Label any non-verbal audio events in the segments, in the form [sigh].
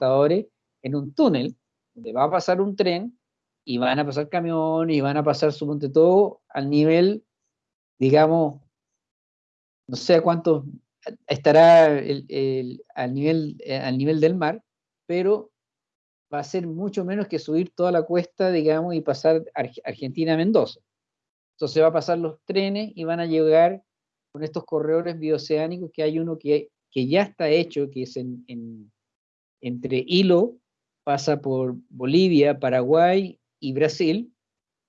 en un túnel donde va a pasar un tren y van a pasar camiones y van a pasar, suponte todo, al nivel, digamos, no sé a cuánto estará el, al, nivel, eh, al nivel del mar, pero va a ser mucho menos que subir toda la cuesta, digamos, y pasar Argentina-Mendoza. Entonces va a pasar los trenes y van a llegar con estos corredores bioceánicos, que hay uno que, que ya está hecho, que es en, entre Hilo, pasa por Bolivia, Paraguay y Brasil,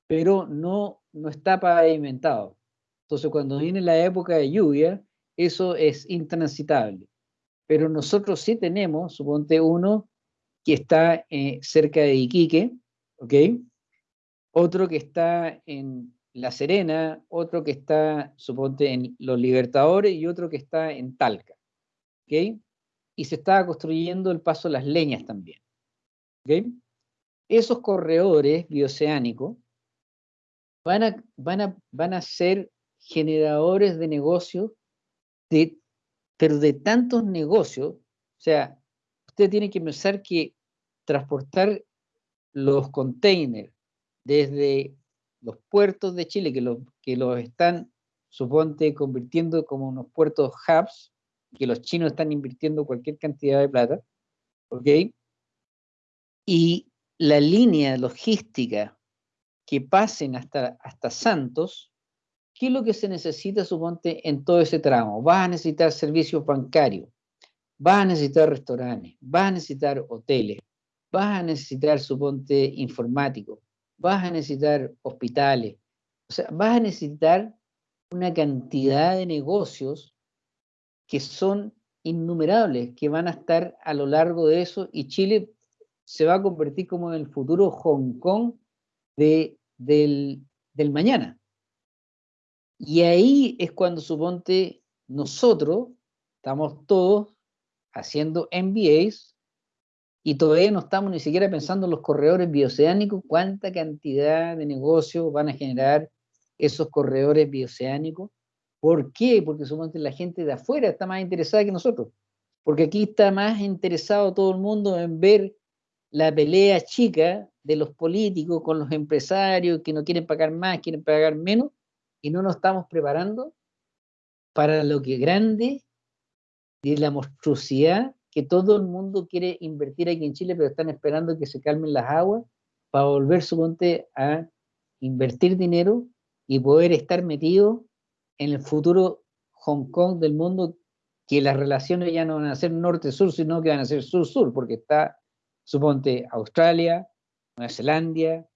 pero no, no está pavimentado. Entonces cuando viene la época de lluvia, eso es intransitable. Pero nosotros sí tenemos, suponte uno, que está eh, cerca de Iquique, ¿ok? Otro que está en La Serena, otro que está, suponte, en Los Libertadores y otro que está en Talca, ¿ok? Y se está construyendo el paso de las leñas también. Esos corredores bioceánicos van a, van a, van a ser generadores de negocios, de, pero de tantos negocios, o sea, usted tiene que pensar que transportar los containers desde los puertos de Chile, que los, que los están, suponte, convirtiendo como unos puertos hubs, que los chinos están invirtiendo cualquier cantidad de plata, ¿ok? Y la línea logística que pasen hasta, hasta Santos, ¿qué es lo que se necesita, suponte, en todo ese tramo? Vas a necesitar servicios bancarios, vas a necesitar restaurantes, vas a necesitar hoteles, vas a necesitar, suponte, informático, vas a necesitar hospitales, o sea, vas a necesitar una cantidad de negocios que son innumerables, que van a estar a lo largo de eso, y Chile se va a convertir como en el futuro Hong Kong de, del, del mañana. Y ahí es cuando, suponte, nosotros estamos todos haciendo MBAs y todavía no estamos ni siquiera pensando en los corredores bioceánicos, cuánta cantidad de negocios van a generar esos corredores bioceánicos. ¿Por qué? Porque suponte la gente de afuera está más interesada que nosotros. Porque aquí está más interesado todo el mundo en ver la pelea chica de los políticos con los empresarios que no quieren pagar más, quieren pagar menos, y no nos estamos preparando para lo que grande y la monstruosidad que todo el mundo quiere invertir aquí en Chile, pero están esperando que se calmen las aguas para volver, su monte a invertir dinero y poder estar metido en el futuro Hong Kong del mundo, que las relaciones ya no van a ser norte-sur, sino que van a ser sur-sur, porque está suponte Australia, Nueva Zelanda,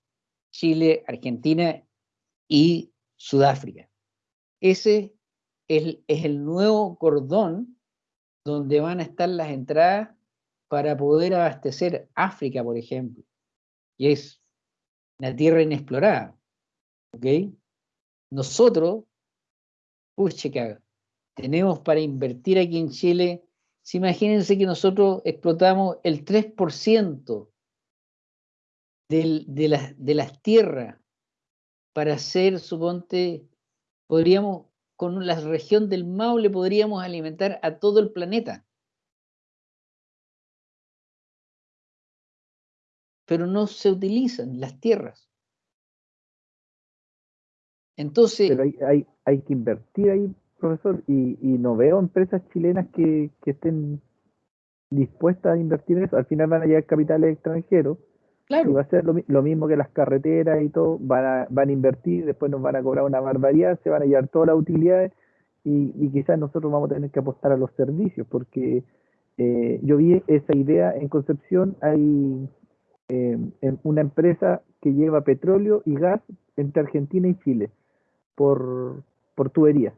Chile, Argentina y Sudáfrica. Ese es, el nuevo cordón donde van a estar las entradas para poder abastecer África, por ejemplo, y es la tierra inexplorada. ¿Ok? Nosotros, pucha, tenemos para invertir aquí en Chile si imagínense que nosotros explotamos el 3% de, de las tierras para hacer, suponte, podríamos, con la región del Maule podríamos alimentar a todo el planeta. Pero no se utilizan las tierras. Entonces... Pero hay, hay, hay que invertir ahí profesor, y, y no veo empresas chilenas que, que, estén dispuestas a invertir en eso. Al final van a llegar capitales extranjeros. Y va a ser lo, mismo que las carreteras y todo. Van a, van a invertir, después nos van a cobrar una barbaridad, se van a llevar todas las utilidades y, y quizás nosotros vamos a tener que apostar a los servicios, porque eh, yo vi esa idea en Concepción. Hay eh, una empresa que lleva petróleo y gas entre Argentina y Chile por, por tubería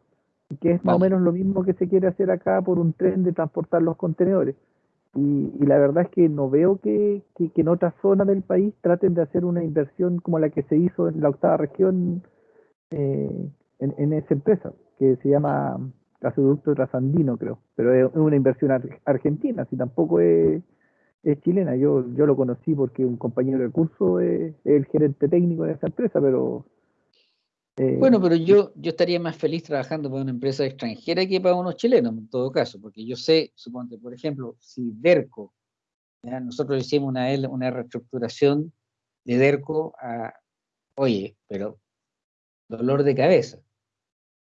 que es más o menos lo mismo que se quiere hacer acá por un tren de transportar los contenedores. Y, la verdad es que no veo que, en otra zona del país traten de hacer una inversión como la que se hizo en la octava región eh, en, esa empresa, que se llama Gasoducto Trasandino, creo. Pero es una inversión argentina, si tampoco es, chilena. Yo, yo lo conocí porque un compañero de curso es el gerente técnico de esa empresa, pero eh, bueno, pero yo, yo estaría más feliz trabajando para una empresa extranjera que para unos chilenos, en todo caso, porque yo sé, suponte, por ejemplo, si Derco Nosotros hicimos una, una reestructuración de DERCO a, oye, pero dolor de cabeza.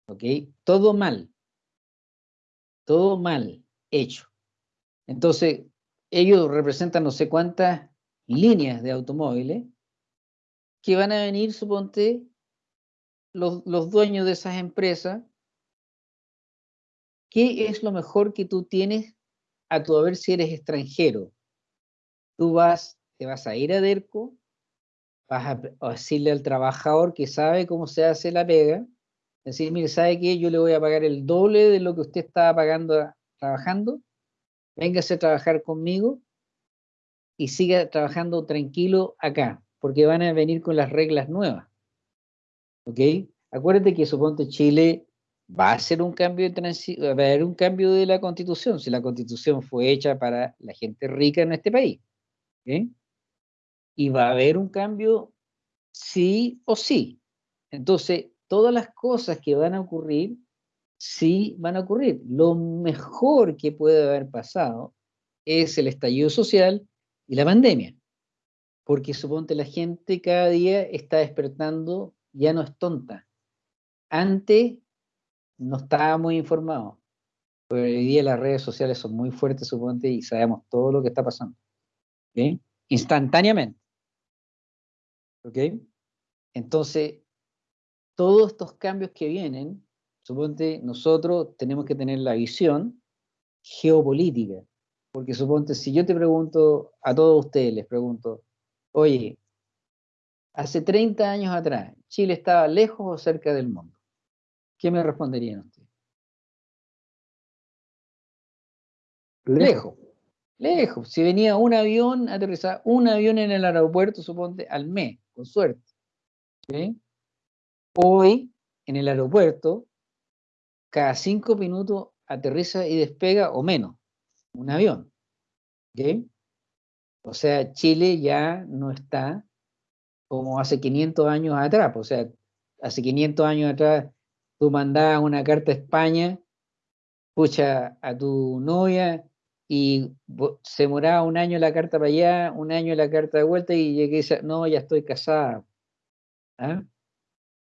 ¿Ok? Todo mal. Todo mal hecho. Entonces, ellos representan no sé cuántas líneas de automóviles que van a venir, suponte, los, dueños de esas empresas. ¿Qué es lo mejor que tú tienes a tu ver si eres extranjero? Tú vas, te vas a ir a DERCO, vas a, decirle al trabajador que sabe cómo se hace la pega, decir, mire, ¿sabe qué? Yo le voy a pagar el doble de lo que usted estaba pagando trabajando, véngase a trabajar conmigo y siga trabajando tranquilo acá, porque van a venir con las reglas nuevas. ¿Ok? Acuérdate que suponte Chile va a hacer un cambio de va a haber un cambio de la constitución, si la constitución fue hecha para la gente rica en este país. ¿ok? y va a haber un cambio sí o sí. Entonces, todas las cosas que van a ocurrir, sí van a ocurrir. Lo mejor que puede haber pasado es el estallido social y la pandemia. Porque suponte la gente cada día está despertando, ya no es tonta. Antes no estaba muy informado. Pero hoy día las redes sociales son muy fuertes, suponte, y sabemos todo lo que está pasando. Instantáneamente. ¿Ok? Entonces, todos estos cambios que vienen, suponte, nosotros tenemos que tener la visión geopolítica. Porque suponte, si yo te pregunto, a todos ustedes les pregunto, oye, hace 30 años atrás, ¿Chile estaba lejos o cerca del mundo? ¿Qué me responderían ustedes? Lejos. Lejos. Si venía un avión, aterrizaba un avión en el aeropuerto, suponte, al mes con suerte. Hoy, en el aeropuerto, cada cinco minutos aterriza y despega o menos un avión. O sea, Chile ya no está como hace 500 años atrás. O sea, hace 500 años atrás tú mandabas una carta a España, pucha a tu novia y se demoraba un año la carta para allá, un año la carta de vuelta y llegué a no, ya estoy casada. ¿Ah?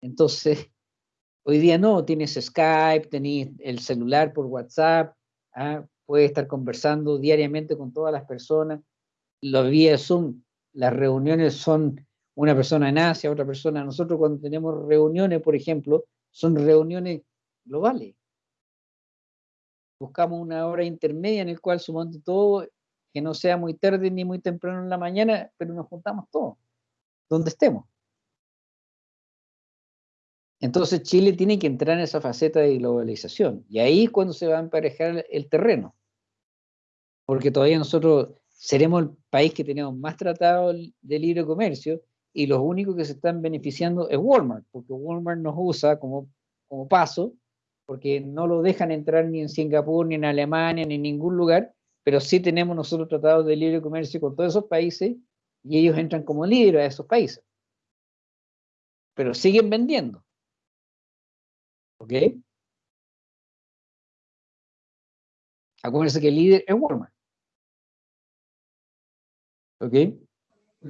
Entonces, [laughs] hoy día no, tienes Skype, tenés el celular por WhatsApp, ¿ah? puedes estar conversando diariamente con todas las personas. Los vía Zoom, las reuniones son una persona en Asia, otra persona. Nosotros cuando tenemos reuniones, por ejemplo, son reuniones globales buscamos una hora intermedia en el cual sumamos todo, que no sea muy tarde ni muy temprano en la mañana, pero nos juntamos todos, donde estemos. Entonces Chile tiene que entrar en esa faceta de globalización. Y ahí es cuando se va a emparejar el terreno. Porque todavía nosotros seremos el país que tenemos más tratado de libre comercio y los únicos que se están beneficiando es Walmart, porque Walmart nos usa como, como paso porque no lo dejan entrar ni en Singapur, ni en Alemania, ni en ningún lugar, pero sí tenemos nosotros tratados de libre comercio con todos esos países y ellos entran como líderes a esos países. Pero siguen vendiendo. ¿Ok? Acuérdense que el líder es Walmart. ¿Ok?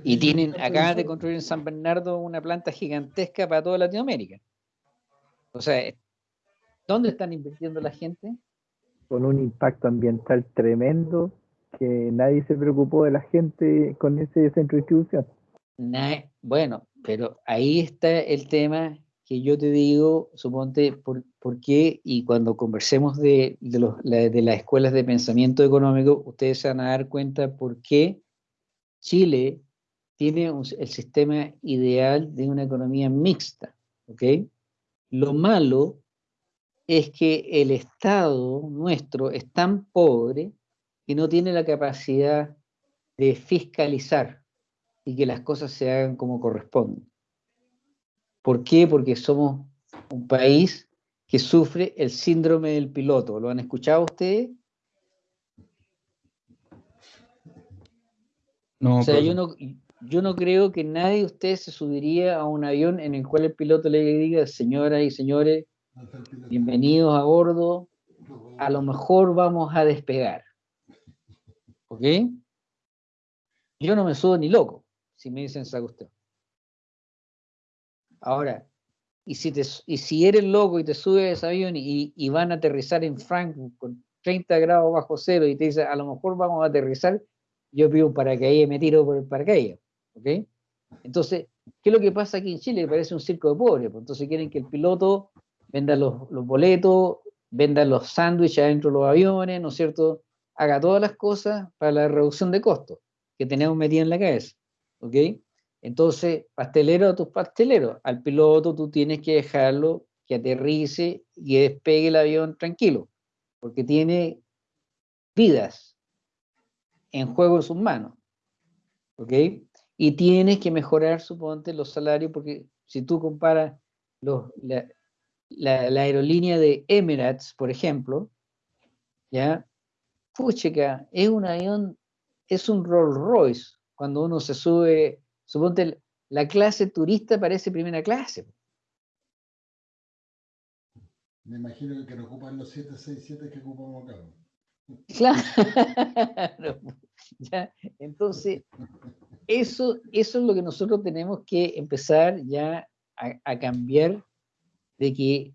Y tienen, acá de construir en San Bernardo una planta gigantesca para toda Latinoamérica. O sea, ¿Dónde están invirtiendo la gente? Con un impacto ambiental tremendo que nadie se preocupó de la gente con ese centro de distribución. bueno, pero ahí está el tema que yo te digo, suponte, por, qué, y cuando conversemos de, de, las escuelas de pensamiento económico, ustedes se van a dar cuenta por qué Chile tiene el sistema ideal de una economía mixta, ¿ok? Lo malo es que el Estado nuestro es tan pobre que no tiene la capacidad de fiscalizar y que las cosas se hagan como corresponden. ¿Por qué? Porque somos un país que sufre el síndrome del piloto. ¿Lo han escuchado ustedes? No, o sea, yo no, yo no creo que nadie de ustedes se subiría a un avión en el cual el piloto le diga, señoras y señores, Bienvenidos a bordo. A lo mejor vamos a despegar. ¿Ok? yo no me subo ni loco si me dicen esa cuestión. Ahora, y si, te, y si eres loco y te subes a ese avión y, van a aterrizar en Frankfurt con 30 grados bajo cero y te dicen, a lo mejor vamos a aterrizar, yo pido un paracaídas y me tiro por el paracaídas. ¿Ok? Entonces, ¿qué es lo que pasa aquí en Chile? Parece un circo de pobres. Pues. Entonces quieren que el piloto venda los, boletos, venda los sándwiches adentro de los aviones, ¿no es cierto? Haga todas las cosas para la reducción de costos que tenemos metido en la cabeza. ¿Ok? Entonces, pastelero a tus pasteleros. Al piloto tú tienes que dejarlo que aterrice y despegue el avión tranquilo, porque tiene vidas en juego en sus manos. ¿Ok? Y tienes que mejorar, suponte, los salarios, porque si tú comparas los, la, la, aerolínea de Emirates, por ejemplo, ¿ya? Puchica, es un avión, es un Rolls Royce, cuando uno se sube Suponte, la clase turista parece primera clase. Me imagino que no ocupan los 767 que ocupamos acá. Claro. [laughs] ¿Ya? Entonces, eso, eso es lo que nosotros tenemos que empezar ya a, cambiar de que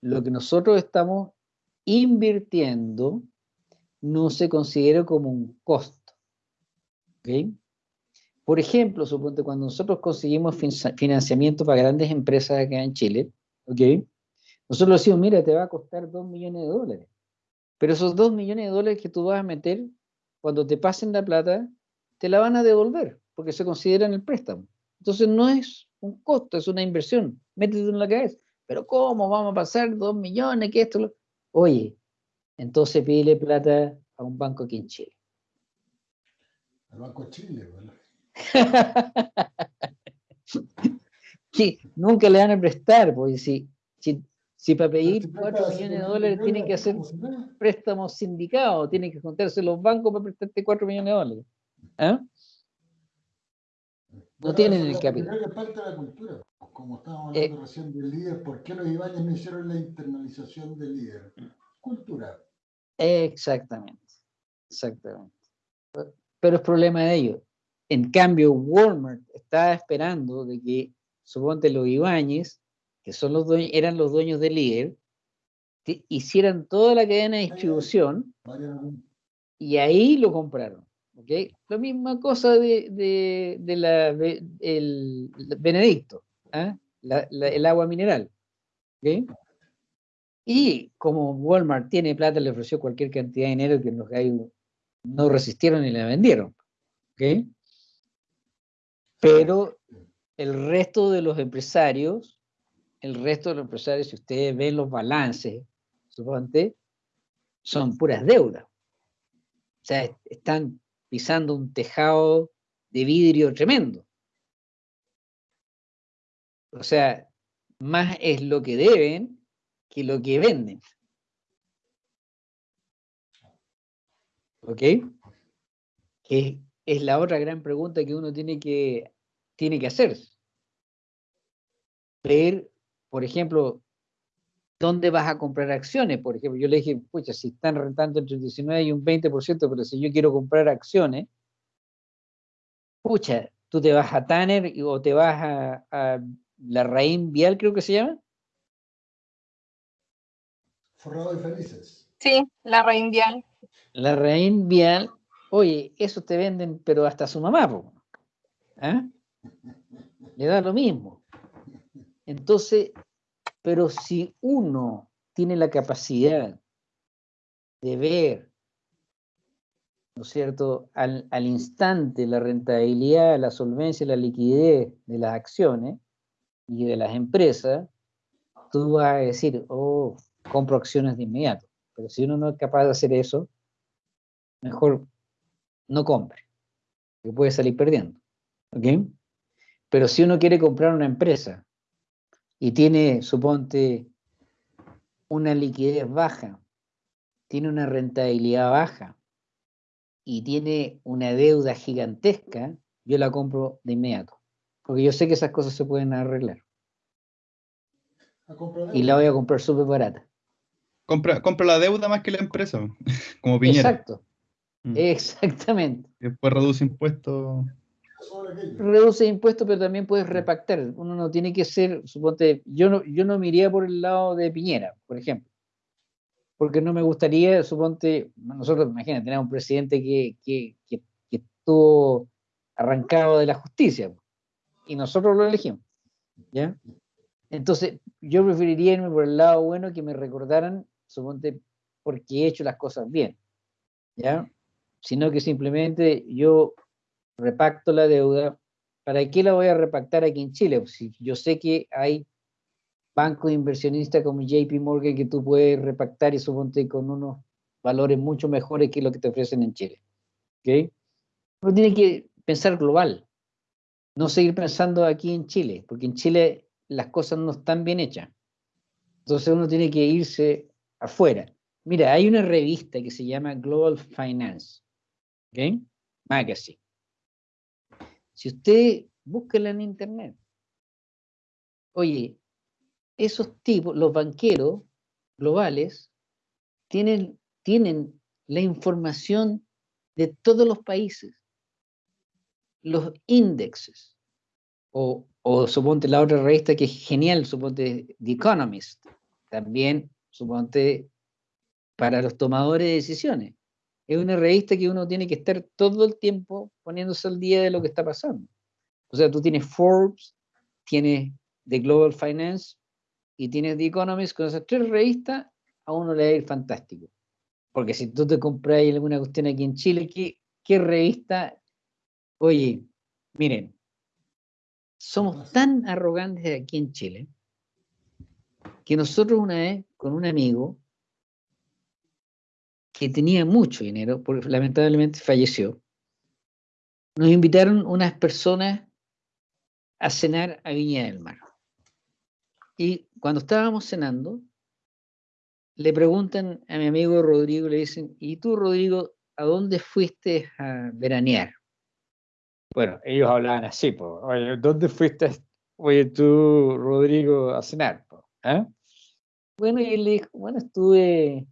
lo que nosotros estamos invirtiendo no se considera como un costo. ¿okay? Por ejemplo, suponte cuando nosotros conseguimos financiamiento para grandes empresas acá en Chile, ¿ok? Nosotros decimos, mira, te va a costar 2 millones de dólares. Pero esos 2 millones de dólares que tú vas a meter, cuando te pasen la plata, te la van a devolver, porque se considera en el préstamo. Entonces no es un costo, es una inversión. Métete en la cabeza. Pero ¿cómo vamos a pasar 2 millones? ¿Qué esto? Oye, entonces pídele plata a un banco aquí en Chile. Al Banco de Chile, ¿verdad? que [laughs] nunca le van a prestar, porque si, si, para pedir 4 millones de dólares tienen que hacer préstamos sindicados, tienen que juntarse los bancos para prestarte 4 millones de dólares. ¿Ah? No tienen el capital. Es parte de la cultura. Como estábamos hablando eh. recién del líder, ¿por qué los Ibáñez no hicieron la internalización del líder? Cultura. Exactamente. Exactamente. Pero es problema de ellos. En cambio, Walmart estaba esperando de que, suponte los Ibáñez, que son los dueños, eran los dueños del líder, hicieran toda la cadena de distribución y ahí lo compraron. La misma cosa de, la, el, Benedicto, ¿ah? el agua mineral. Y como Walmart tiene plata, le ofreció cualquier cantidad de dinero que no resistieron y la vendieron. Pero el resto de los empresarios, el resto de los empresarios, si ustedes ven los balances, suponte, son puras deudas. O sea, están pisando un tejado de vidrio tremendo. O sea, más es lo que deben que lo que venden. ¿Ok? Que es la otra gran pregunta que uno tiene que, tiene que hacer. Ver, por ejemplo, ¿dónde vas a comprar acciones? Por ejemplo, yo le dije, pucha, si están rentando entre un 19 y un 20%, pero si yo quiero comprar acciones, pucha, tú te vas a Tanner o te vas a, a la Raín Vial, creo que se llama. Forrado y felices. Sí, la Raín Vial. La Raín Vial Oye, eso te venden, pero hasta su mamá, ¿Ah? Le da lo mismo. Entonces, pero si uno tiene la capacidad de ver, ¿no es cierto?, al, instante la rentabilidad, la solvencia, la liquidez de las acciones y de las empresas, tú vas a decir, oh, compro acciones de inmediato. Pero si uno no es capaz de hacer eso, mejor no compre, que puede salir perdiendo. ¿Ok? Pero si uno quiere comprar una empresa y tiene, suponte, una liquidez baja, tiene una rentabilidad baja y tiene una deuda gigantesca, yo la compro de inmediato. Porque yo sé que esas cosas se pueden arreglar. Y la voy a comprar súper barata. Compra, compra la deuda más que la empresa, [laughs] como Piñera. Exacto. Mm. Exactamente. Después reduce impuestos. Reduce impuestos, pero también puedes repactar. Uno no tiene que ser, suponte, yo no, yo no me iría por el lado de Piñera, por ejemplo. Porque no me gustaría, suponte, nosotros, imagínate, tenemos un presidente que, que, que, que estuvo arrancado de la justicia y nosotros lo elegimos. ¿ya? Entonces, yo preferiría irme por el lado bueno que me recordaran, suponte, porque he hecho las cosas bien, ¿ya? Sino que simplemente yo repacto la deuda. ¿Para qué la voy a repactar aquí en Chile? Pues si yo sé que hay bancos inversionistas como JP Morgan que tú puedes repactar y suponte con unos valores mucho mejores que lo que te ofrecen en Chile. ¿Ok? Uno tiene que pensar global no seguir pensando aquí en Chile, porque en Chile las cosas no están bien hechas. Entonces uno tiene que irse afuera. Mira, hay una revista que se llama Global Finance, ¿ok? Magazine. Si usted búsquela en internet, oye, esos tipos, los banqueros globales, tienen, tienen la información de todos los países. Los índices, o, o suponte la otra revista que es genial, suponte The Economist, también suponte para los tomadores de decisiones. Es una revista que uno tiene que estar todo el tiempo poniéndose al día de lo que está pasando. O sea, tú tienes Forbes, tienes The Global Finance y tienes The Economist, con esas tres revistas a uno le va a ir fantástico. Porque si tú te compras alguna cuestión aquí en Chile, ¿qué, qué revista Oye, miren, somos tan arrogantes aquí en Chile que nosotros una vez con un amigo que tenía mucho dinero, porque lamentablemente falleció, nos invitaron unas personas a cenar a Viña del Mar. Y cuando estábamos cenando, le preguntan a mi amigo Rodrigo, le dicen, ¿y tú, Rodrigo, a dónde fuiste a veranear? Bueno, ellos hablaban así, pues, oye, ¿dónde fuiste, oye, tú, Rodrigo, a cenar? ¿Eh? Bueno, y él le dijo, bueno, estuve,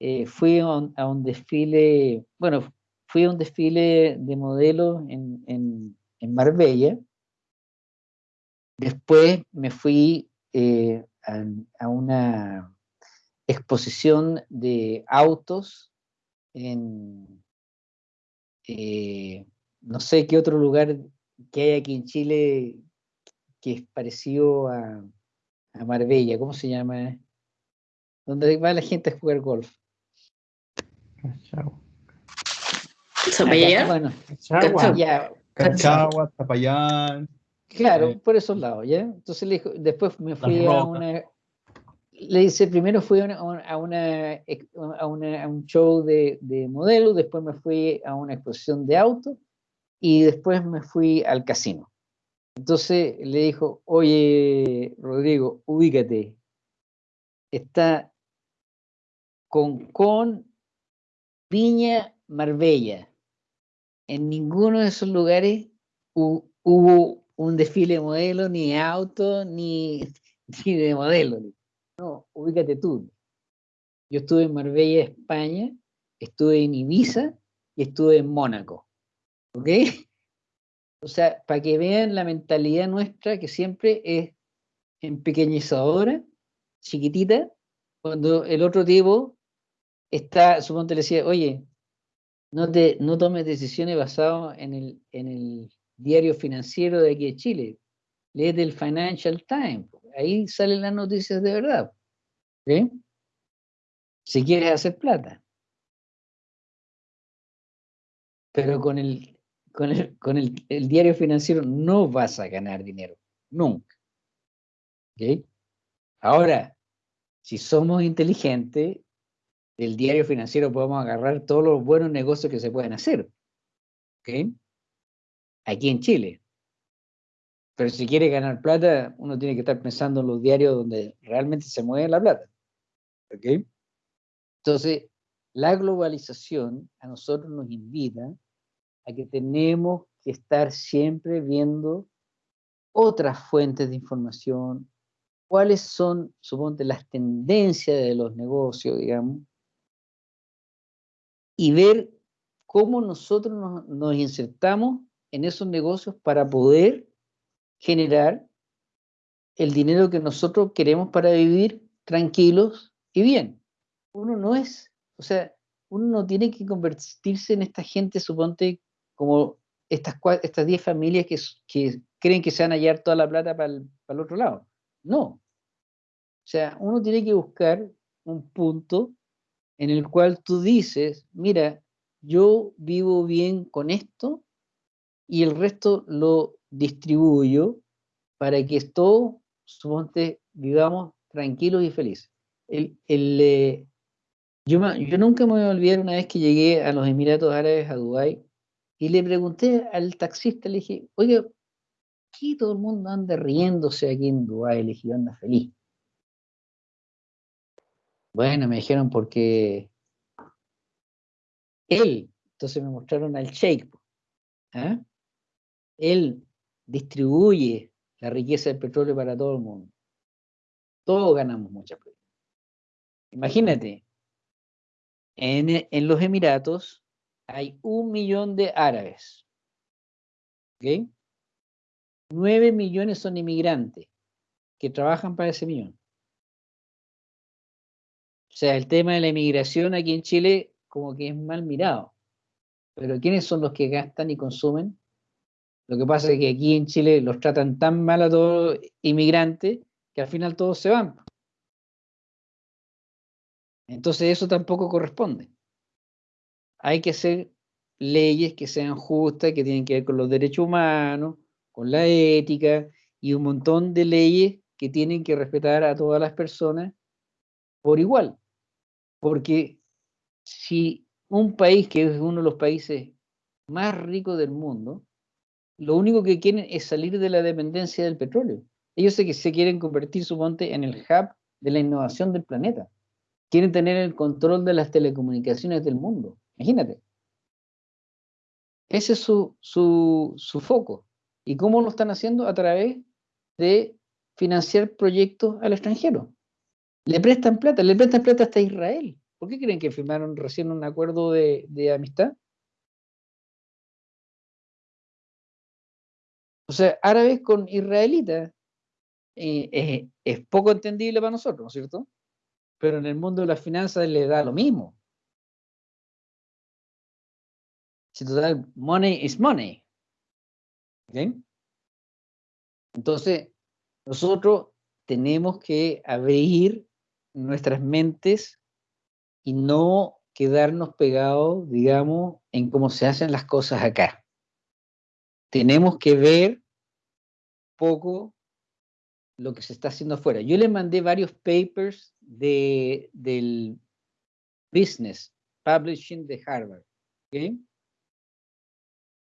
eh, fui a un, desfile, bueno, fui a un desfile de modelos en, en, Marbella. Después me fui eh, a, una exposición de autos en, no sé qué otro lugar que hay aquí en Chile que es parecido a, Marbella, ¿cómo se llama? Donde va la gente a jugar golf. Cachagua. ¿Zapallar? Bueno, Cachagua, Zapallar. Claro, eh, por esos lados, ¿ya? Entonces le dijo, después me fui a una, le dice, primero fui a, una, a, una, a, un show de, de modelos, después me fui a una exposición de autos, y después me fui al casino. Entonces le dijo, oye, Rodrigo, ubícate. Está con, con Viña Marbella. En ninguno de esos lugares hubo un desfile de modelo, ni auto, ni, [laughs] ni de modelo. No, ubícate tú. Yo estuve en Marbella, España, estuve en Ibiza y estuve en Mónaco. ¿Ok? O sea, para que vean la mentalidad nuestra que siempre es empequeñizadora, chiquitita, cuando el otro tipo está, suponte le decía, oye, no, te, no tomes decisiones basadas en el, en el diario financiero de aquí de Chile. Léete el Financial Times. Ahí salen las noticias de verdad. ¿ok? Si quieres hacer plata. Pero con el con, el, con el, diario financiero no vas a ganar dinero, nunca. Ahora, si somos inteligentes, del diario financiero podemos agarrar todos los buenos negocios que se pueden hacer. Aquí en Chile. Pero si quiere ganar plata, uno tiene que estar pensando en los diarios donde realmente se mueve la plata. Entonces, la globalización a nosotros nos invita a que tenemos que estar siempre viendo otras fuentes de información, cuáles son, suponte, las tendencias de los negocios, digamos, y ver cómo nosotros nos, insertamos en esos negocios para poder generar el dinero que nosotros queremos para vivir tranquilos y bien. Uno no es, o sea, uno no tiene que convertirse en esta gente, suponte, como estas, estas 10 familias que, que, creen que se van a hallar toda la plata para el, para el otro lado. No. O sea, uno tiene que buscar un punto en el cual tú dices, mira, yo vivo bien con esto y el resto lo distribuyo para que todos, suponte, vivamos tranquilos y felices. El, eh, yo, nunca me voy a olvidar una vez que llegué a los Emiratos Árabes, a Dubái, y le pregunté al taxista, le dije, oye, ¿qué todo el mundo anda riéndose aquí en Dubái? Le dije, anda feliz. Bueno, me dijeron porque él, entonces me mostraron al Sheikh, ¿ah? él distribuye la riqueza del petróleo para todo el mundo. Todos ganamos mucha plata. Imagínate, en, en, los Emiratos hay un millón de árabes. ¿Ok? Nueve millones son inmigrantes que trabajan para ese millón. O sea, el tema de la inmigración aquí en Chile como que es mal mirado. Pero ¿quiénes son los que gastan y consumen? Lo que pasa es que aquí en Chile los tratan tan mal a todos los inmigrantes que al final todos se van. Entonces eso tampoco corresponde. Hay que hacer leyes que sean justas, que tienen que ver con los derechos humanos, con la ética y un montón de leyes que tienen que respetar a todas las personas por igual. Porque si un país que es uno de los países más ricos del mundo, lo único que quieren es salir de la dependencia del petróleo. Ellos se, se quieren convertir, suponte, en el hub de la innovación del planeta. Quieren tener el control de las telecomunicaciones del mundo. Imagínate. Ese es su, su, su foco. ¿Y cómo lo están haciendo? A través de financiar proyectos al extranjero. Le prestan plata, le prestan plata hasta Israel. ¿Por qué creen que firmaron recién un acuerdo de, amistad? O sea, árabes con israelitas es poco entendible para nosotros, ¿no es cierto? Pero en el mundo de las finanzas le da lo mismo. Si total, money is money. Entonces, nosotros tenemos que abrir nuestras mentes y no quedarnos pegados, digamos, en cómo se hacen las cosas acá. Tenemos que ver poco lo que se está haciendo afuera. Yo le mandé varios papers de, del Business Publishing de Harvard. ¿okay?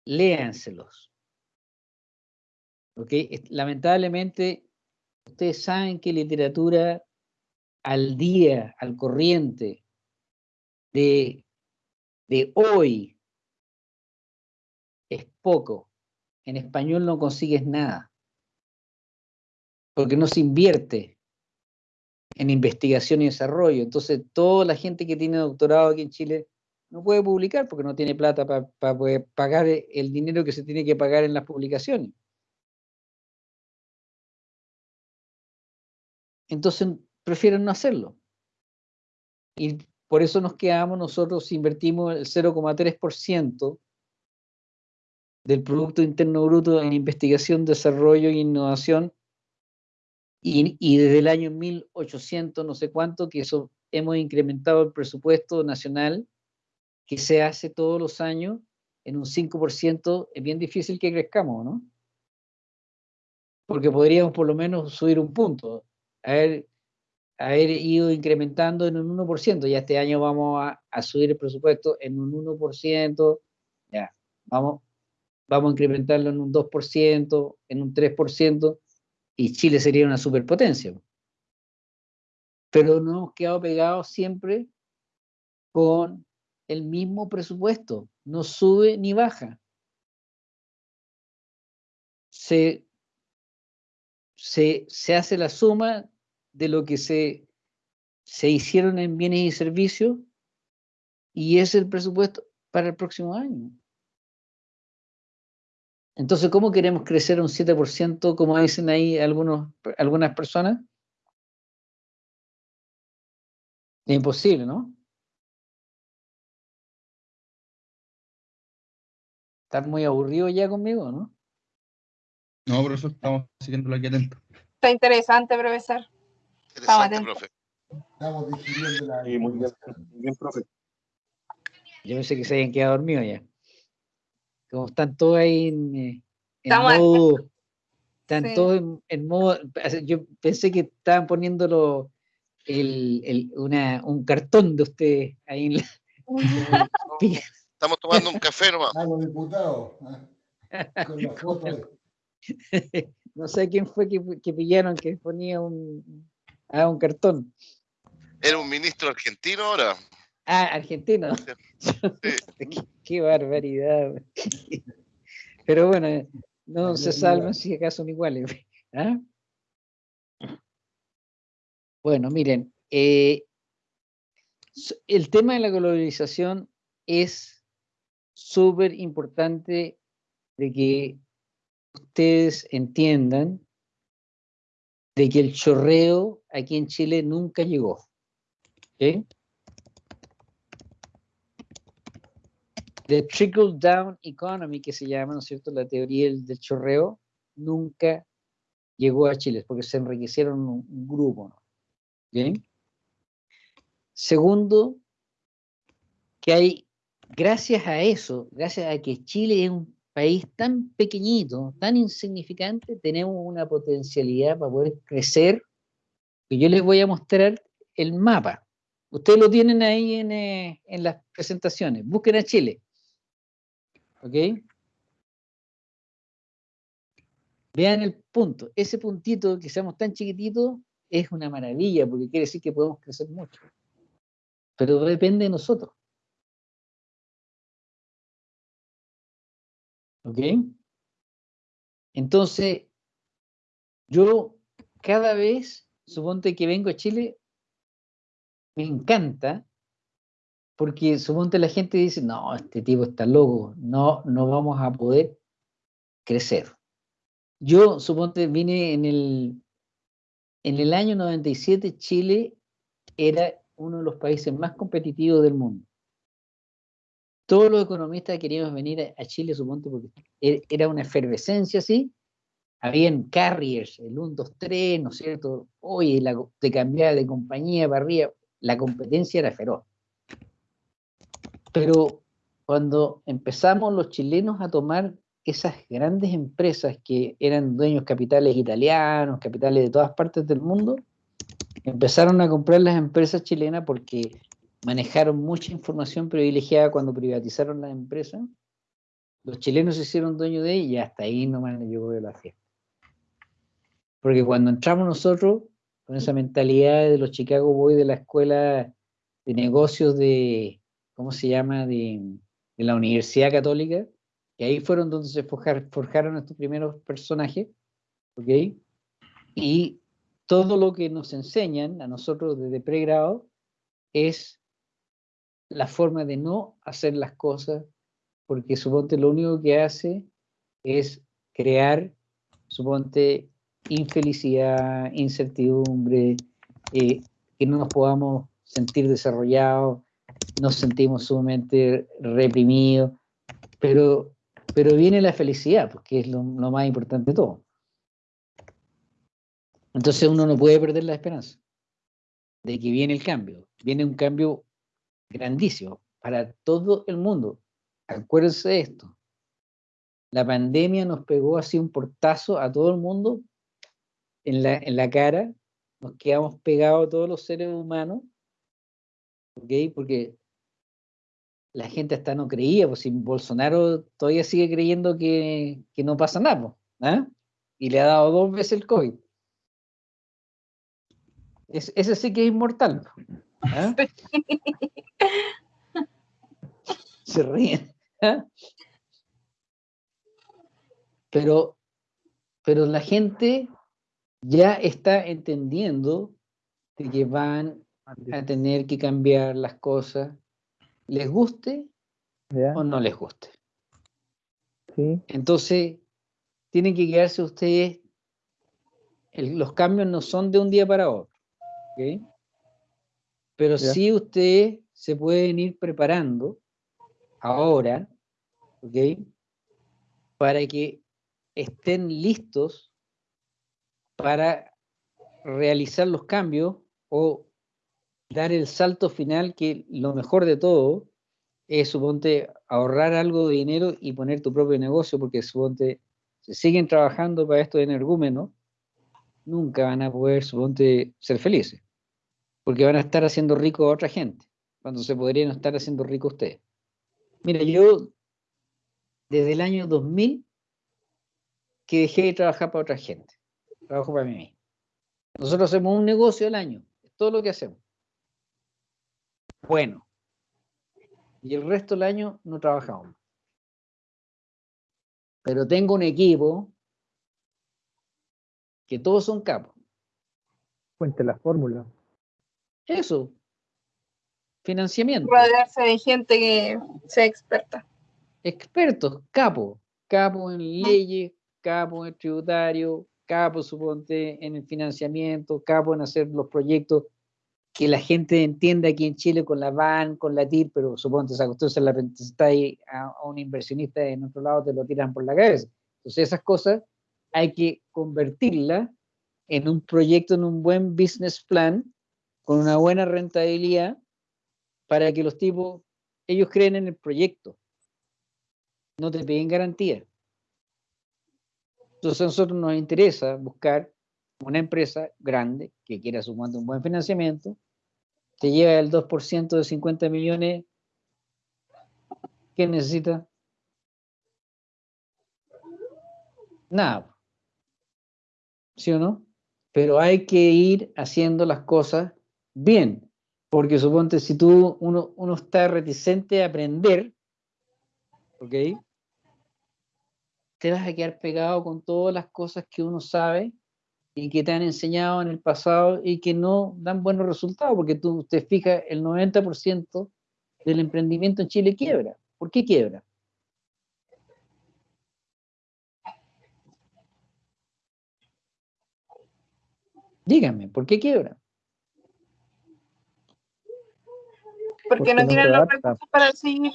Léanselos. ¿okay? Lamentablemente, ustedes saben que literatura al día, al corriente, de, de hoy es poco. En español no consigues nada, porque no se invierte en investigación y desarrollo. Entonces, toda la gente que tiene doctorado aquí en Chile no puede publicar porque no tiene plata para poder pagar el dinero que se tiene que pagar en las publicaciones. Entonces, prefieren no hacerlo. Y por eso nos quedamos, nosotros invertimos el 0,3% del Producto Interno Bruto en investigación, desarrollo e innovación. Y, y, desde el año 1800, no sé cuánto, que eso hemos incrementado el presupuesto nacional que se hace todos los años en un 5%, es bien difícil que crezcamos, ¿no? Porque podríamos por lo menos subir un punto. A ver, haber ido incrementando en un 1%. Ya este año vamos a, subir el presupuesto en un 1%. Ya, vamos, vamos a incrementarlo en un 2%, en un 3%, y Chile sería una superpotencia. Pero no hemos quedado pegados siempre con el mismo presupuesto. No sube ni baja. Se, se, se hace la suma de lo que se, se hicieron en bienes y servicios y es el presupuesto. para el próximo año. Entonces, ¿cómo queremos crecer un 7%, como dicen ahí algunos, algunas personas? Es imposible, ¿no? ¿Estás muy aburrido ya conmigo, no? No, profesor, estamos siguiendo aquí atento. Está interesante, profesor. Interesante, profe. Estamos digiriendo la. Sí, muy bien, muy bien, profe. Yo pensé que se habían quedado dormidos ya. Como están todos ahí en, eh, en modo. Están todos en, modo. Yo pensé que estaban poniéndolo el, el, una, un cartón de ustedes ahí en la. [laughs] Estamos tomando un café nomás. A los diputados. ¿eh? Con la [laughs] foto de... [laughs] no sé quién fue que, que pillaron que ponía un, ah, un cartón. ¿Era un ministro argentino ahora? Ah, argentino. Sí. [laughs] qué, qué, barbaridad. Pero bueno, no se salvan si acaso son iguales. [laughs] ¿Ah? Bueno, miren, eh, el tema de la globalización es súper importante de que ustedes entiendan de que el chorreo aquí en Chile nunca llegó. ¿okay? The trickle down economy, que se llama, ¿no es cierto?, la teoría del, chorreo, nunca llegó a Chile, porque se enriquecieron un, grupo. ¿Bien? Segundo, que hay, gracias a eso, gracias a que Chile es un país tan pequeñito, tan insignificante, tenemos una potencialidad para poder crecer, yo les voy a mostrar el mapa. Ustedes lo tienen ahí en, eh, en las presentaciones. Busquen a Chile. ¿Ok? Vean el punto. Ese puntito, que seamos tan chiquititos, es una maravilla, porque quiere decir que podemos crecer mucho. Pero depende de nosotros. ¿Ok? Entonces, yo cada vez, suponte que vengo a Chile, me encanta, porque suponte la gente dice, no, este tipo está loco, no, no vamos a poder crecer. Yo, suponte, vine en el, en el año 97, Chile era uno de los países más competitivos del mundo todos los economistas queríamos venir a Chile, suponte, porque e-, era una efervescencia así. Habían carriers, el 1, 2, 3, ¿no es cierto? Oye, la, te cambiaba de compañía para arriba, la competencia era feroz. Pero cuando empezamos los chilenos a tomar esas grandes empresas que eran dueños capitales italianos, capitales de todas partes del mundo, empezaron a comprar las empresas chilenas porque manejaron mucha información privilegiada cuando privatizaron las empresas. Los chilenos se hicieron dueños de ella y hasta ahí nomás llegó la fiesta. Porque cuando entramos nosotros con esa mentalidad de los Chicago Boys de la escuela de negocios de, ¿cómo se llama?, de, de la Universidad Católica, que ahí fueron donde se forjaron, forjaron estos primeros personajes, ¿ok? Y todo lo que nos enseñan a nosotros desde pregrado es la forma de no hacer las cosas, porque suponte lo único que hace es crear, suponte, infelicidad, incertidumbre, eh, que no nos podamos sentir desarrollados, nos sentimos sumamente reprimidos, pero, pero viene la felicidad, porque es lo, lo más importante de todo. Entonces uno no puede perder la esperanza de que viene el cambio. Viene un cambio grandísimo para todo el mundo. Acuérdense de esto. La pandemia nos pegó así un portazo a todo el mundo en la, en la cara. Nos quedamos pegados todos los seres humanos. ¿Ok? Porque la gente hasta no creía, pues si Bolsonaro todavía sigue creyendo que, que no pasa nada, ¿ah? y le ha dado dos veces el COVID. Es, ese sí que es inmortal. ¿ah? [laughs] Se ríen. ¿ah? Pero, pero la gente ya está entendiendo de que van a tener que cambiar las cosas, les guste o no les guste. Entonces, tienen que quedarse ustedes, los cambios no son de un día para otro, pero sí ustedes se pueden ir preparando ahora, Para que estén listos para realizar los cambios o dar el salto final que lo mejor de todo es, suponte, ahorrar algo de dinero y poner tu propio negocio, porque suponte, si siguen trabajando para esto de energúmeno, nunca van a poder, suponte, ser felices, porque van a estar haciendo rico a otra gente, cuando se podrían estar haciendo rico ustedes. Mira, yo desde el año 2000 que dejé de trabajar para otra gente, trabajo para mí mismo. Nosotros hacemos un negocio al año, es todo lo que hacemos. Bueno, y el resto del año no trabajamos. Pero tengo un equipo que todos son capos. Cuente la fórmula. Eso. Financiamiento. Rodearse de gente que sea experta. Expertos, capos. Capos en leyes, capos en tributario, capos, suponte, en el financiamiento, capos en hacer los proyectos que la gente entienda aquí en Chile con la VAN, con la TIR, pero suponte esa cuestión se la está ahí a, un inversionista en otro lado, te lo tiran por la cabeza. Entonces esas cosas hay que convertirlas en un proyecto, en un buen business plan, con una buena rentabilidad, para que los tipos, ellos creen en el proyecto, no te piden garantía. Entonces a nosotros nos interesa buscar una empresa grande que quiera sumar un buen financiamiento, te lleva el 2% de 50 millones, ¿qué necesita? Nada. ¿Sí o no? Pero hay que ir haciendo las cosas bien, porque suponte si tú, uno, uno está reticente a aprender, ¿ok? Te vas a quedar pegado con todas las cosas que uno sabe y que te han enseñado en el pasado y que no dan buenos resultados, porque tú te fijas, el 90% del emprendimiento en Chile quiebra. ¿Por qué quiebra? Díganme, ¿por qué quiebra? Porque, no tienen los recursos para seguir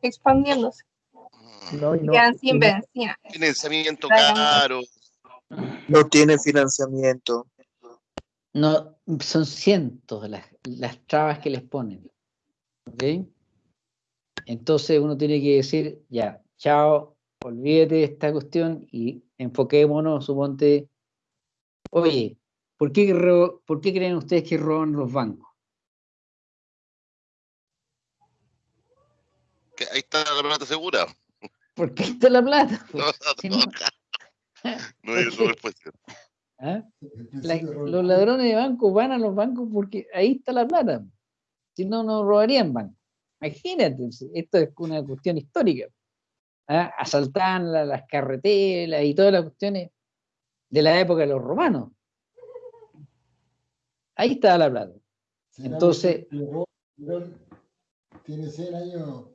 expandiéndose. No, no, Quedan sin Financiamiento caro. No tiene financiamiento. No, son cientos las, las trabas que les ponen. ¿Ok? Entonces uno tiene que decir, ya, chao, olvídate de esta cuestión y enfoquémonos, suponte, oye, ¿por qué, ¿por qué creen ustedes que roban los bancos? Que ahí está la plata segura. ¿Por qué está la plata? No, no [laughs] hay [laughs] respuesta. ¿Ah? los ladrones de bancos van a los bancos porque ahí está la plata. Si no, no robarían bancos. Imagínate, esto es una cuestión histórica. ¿Ah? Asaltaban las carreteras y todas las cuestiones de la época de los romanos. Ahí está la plata. Entonces. Tiene 100 años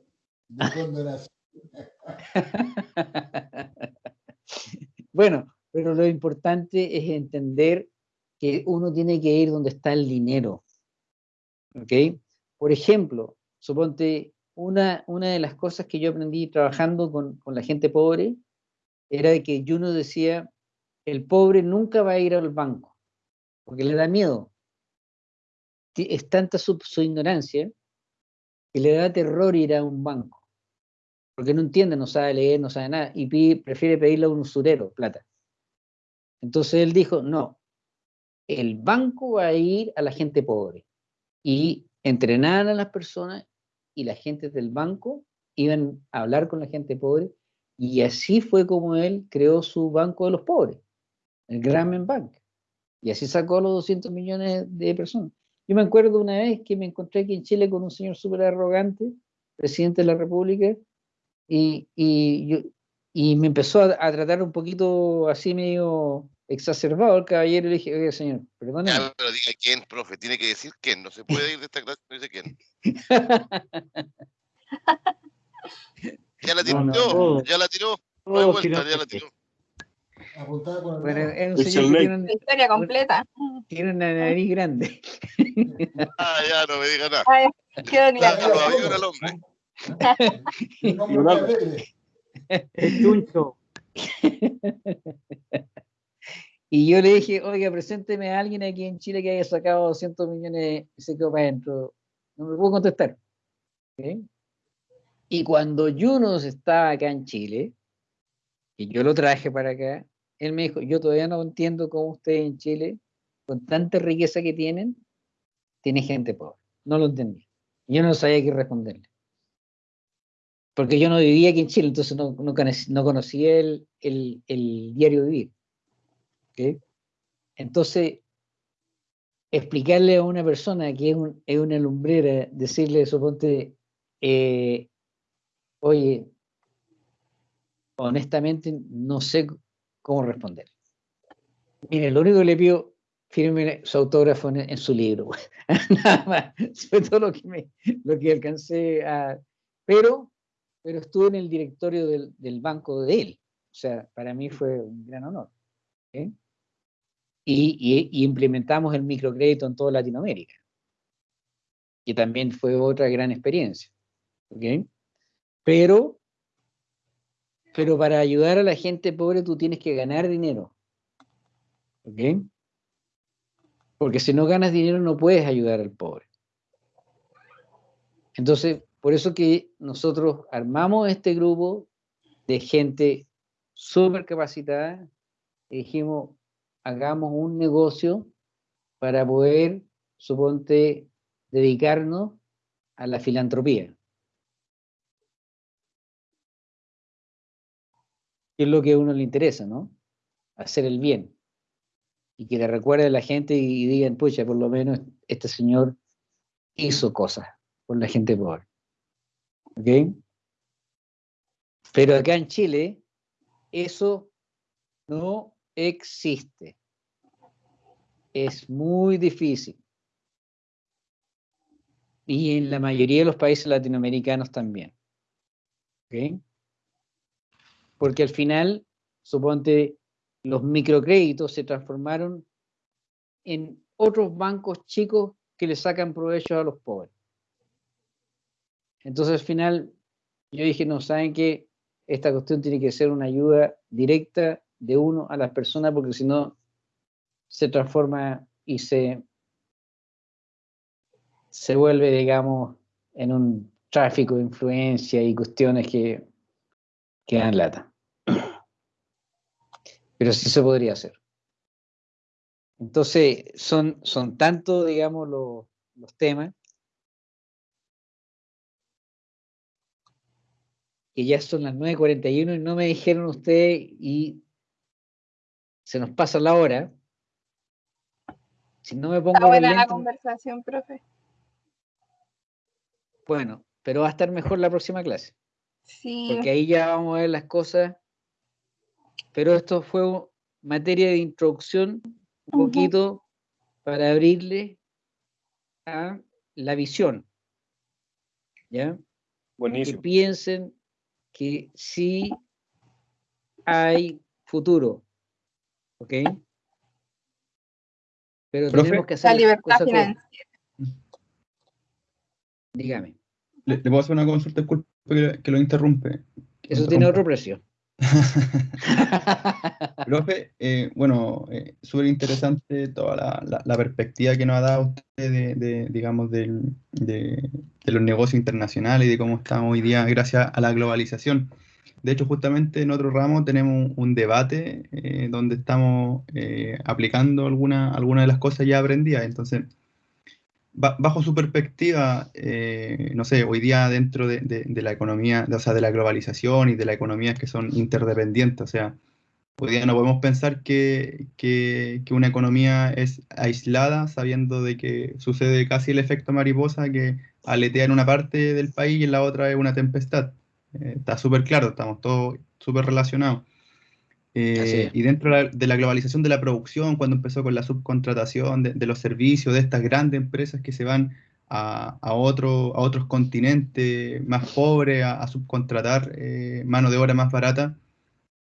de [laughs] [laughs] Bueno, pero lo importante es entender que uno tiene que ir donde está el dinero. ¿Ok? Por ejemplo, suponte, una, una de las cosas que yo aprendí trabajando con, con la gente pobre era que uno decía, el pobre nunca va a ir al banco, porque le da miedo. Es tanta su, su ignorancia que le da terror ir a un banco porque no entiende, no sabe leer, no sabe nada, y prefiere pedirle a un usurero plata. Entonces él dijo, no, el banco va a ir a la gente pobre. Y entrenaban a las personas y la gente del banco iban a hablar con la gente pobre, y así fue como él creó su banco de los pobres, el Grameen Bank. Y así sacó los 200 millones de personas. Yo me acuerdo una vez que me encontré aquí en Chile con un señor súper arrogante, presidente de la República, y, y, me empezó a, tratar un poquito así medio exacerbado el caballero y le dije, oye señor, perdóneme. pero diga quién, profe, tiene que decir quién, no se puede ir de esta clase, no dice quién. [laughs] Ya la tiró, ya la tiró. No hay vuelta, ya la tiró. Bueno, es un señor que tiene una historia completa. Tiene una nariz grande. ah, ya, no me diga nada. Ay, qué claro, al hombre. [laughs] Chuncho. [laughs] Y yo le dije, oiga, presénteme a alguien aquí en Chile que haya sacado 200 millones y se quedó para adentro. No me puedo contestar. Y cuando Junos estaba acá en Chile, y yo lo traje para acá, él me dijo, yo todavía no entiendo cómo ustedes en Chile, con tanta riqueza que tienen, tiene gente pobre. No lo entendí. Yo no sabía qué responderle. Porque yo no vivía aquí en Chile, entonces no, no, conocía el, el, el diario vivir. Entonces, explicarle a una persona que es, una lumbrera, decirle, suponte, eh, oye, honestamente no sé cómo responder. Mire, lo único que le pido, firme su autógrafo en, su libro. [laughs] Nada más, fue todo lo que, me, lo que alcancé a... Pero, pero estuve en el directorio del, del banco de él. O sea, para mí fue un gran honor y, implementamos el microcrédito en toda Latinoamérica, que también fue otra gran experiencia. Pero, pero para ayudar a la gente pobre tú tienes que ganar dinero. Porque si no ganas dinero no puedes ayudar al pobre. Entonces, por eso que nosotros armamos este grupo de gente súper capacitada y dijimos, hagamos un negocio para poder, suponte, dedicarnos a la filantropía. Es lo que a uno le interesa, ¿no? Hacer el bien. Y que le recuerde a la gente y digan, pucha, por lo menos este señor hizo cosas por la gente pobre. Pero acá en Chile, eso no existe. Es muy difícil. Y en la mayoría de los países latinoamericanos también. Porque al final, suponte, los microcréditos se transformaron en otros bancos chicos que le sacan provecho a los pobres. Entonces al final yo dije, no, ¿saben que Esta cuestión tiene que ser una ayuda directa de uno a las personas, porque si no se transforma y se, se vuelve, digamos, en un tráfico de influencia y cuestiones que, que dan lata. [clears throat] Pero sí se podría hacer. Entonces, son, son tanto, digamos, los, los temas que ya son las 9.41 y no me dijeron ustedes y se nos pasa la hora. Si no me pongo. Está buena la conversación, profe. Bueno, pero va a estar mejor la próxima clase. Sí. Porque ahí ya vamos a ver las cosas. Pero esto fue materia de introducción, un poquito para abrirle a la visión. ¿Ya? Buenísimo. Que piensen que sí hay futuro. ¿Ok? Pero tenemos que hacer la libertad financiera. Dígame. Le, puedo hacer una consulta, disculpe que, lo interrumpe. Eso tiene otro precio. [laughs] Profe, eh, bueno, eh, súper interesante toda la, perspectiva que nos ha dado usted de, digamos, de, de, los negocios internacionales y de cómo estamos hoy día gracias a la globalización. De hecho, justamente en otro ramo tenemos un, debate eh, donde estamos eh, aplicando alguna, alguna de las cosas ya aprendidas. Entonces, bajo su perspectiva, eh, no sé, hoy día dentro de, la economía, o sea, de la globalización y de la economía que son interdependientes, o sea, hoy día no podemos pensar que, que, una economía es aislada sabiendo de que sucede casi el efecto mariposa que aletea en una parte del país y en la otra es una tempestad. Eh, está súper claro, estamos todos súper relacionados. Eh, y dentro de la, globalización de la producción, cuando empezó con la subcontratación de, los servicios de estas grandes empresas que se van a, a, otro, a otros continentes más pobres, a, subcontratar eh, mano de obra más barata.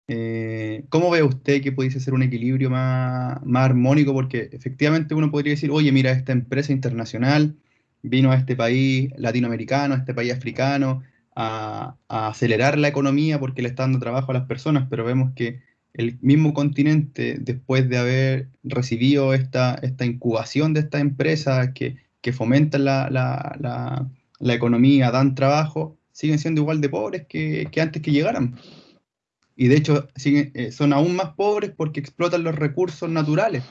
Eh, ¿Cómo ve usted que pudiese ser un equilibrio más, más armónico? Porque efectivamente uno podría decir, oye, mira, esta empresa internacional vino a este país latinoamericano, a este país africano, a, a, acelerar la economía porque le está dando trabajo a las personas, pero vemos que el mismo continente, después de haber recibido esta, esta incubación de estas empresas que, que fomentan la, la, la, economía, dan trabajo, siguen siendo igual de pobres que, que antes que llegaran. Y de hecho siguen, eh, son aún más pobres porque explotan los recursos naturales.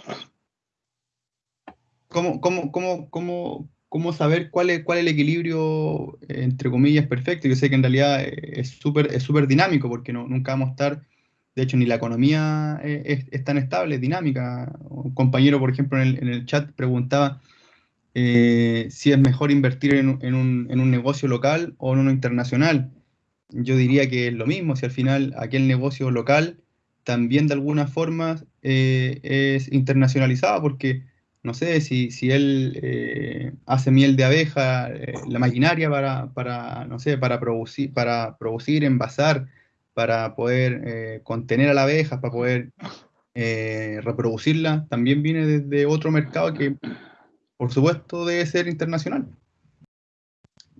¿Cómo, cómo, cómo, cómo, cómo saber cuál es, cuál el equilibrio, eh, entre comillas, perfecto? Yo sé que en realidad eh, es súper es dinámico porque nunca vamos a estar de hecho, ni la economía es, es tan estable, es dinámica. Un compañero, por ejemplo, en el, chat preguntaba eh, si es mejor invertir en, un, negocio local o en uno internacional. Yo diría que es lo mismo, si al final aquel negocio local también de alguna forma eh, es internacionalizado, porque no sé, si, él eh, hace miel de abeja, eh, la maquinaria para, no sé, para producir, para producir, envasar, para poder eh, contener a la abeja, para poder eh, reproducirla, también viene desde otro mercado que, por supuesto, debe ser internacional.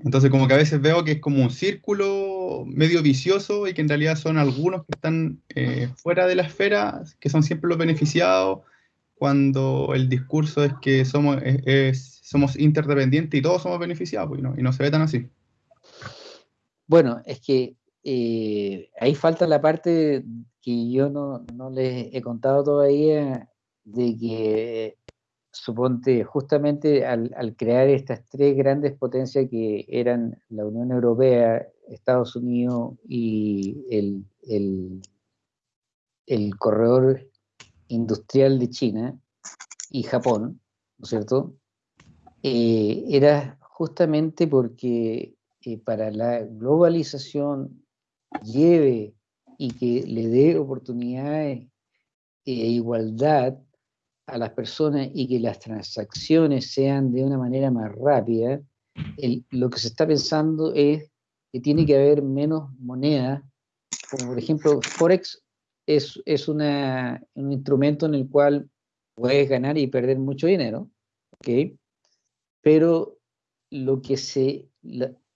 Entonces, como que a veces veo que es como un círculo medio vicioso y que en realidad son algunos que están eh, fuera de la esfera, que son siempre los beneficiados, cuando el discurso es que somos, es, somos interdependientes y todos somos beneficiados, pues, y, no, y no se ve tan así. Bueno, es que eh, ahí falta la parte que yo no, no, les he contado todavía, de que suponte justamente al, al, crear estas tres grandes potencias que eran la Unión Europea, Estados Unidos y el, el, el corredor industrial de China y Japón, ¿no es cierto? Eh, era justamente porque eh, para la globalización lleve y que le dé oportunidades e igualdad a las personas y que las transacciones sean de una manera más rápida, lo que se está pensando es que tiene que haber menos moneda, como por ejemplo Forex es, es una, un instrumento en el cual puedes ganar y perder mucho dinero, ¿ok? Pero lo que se,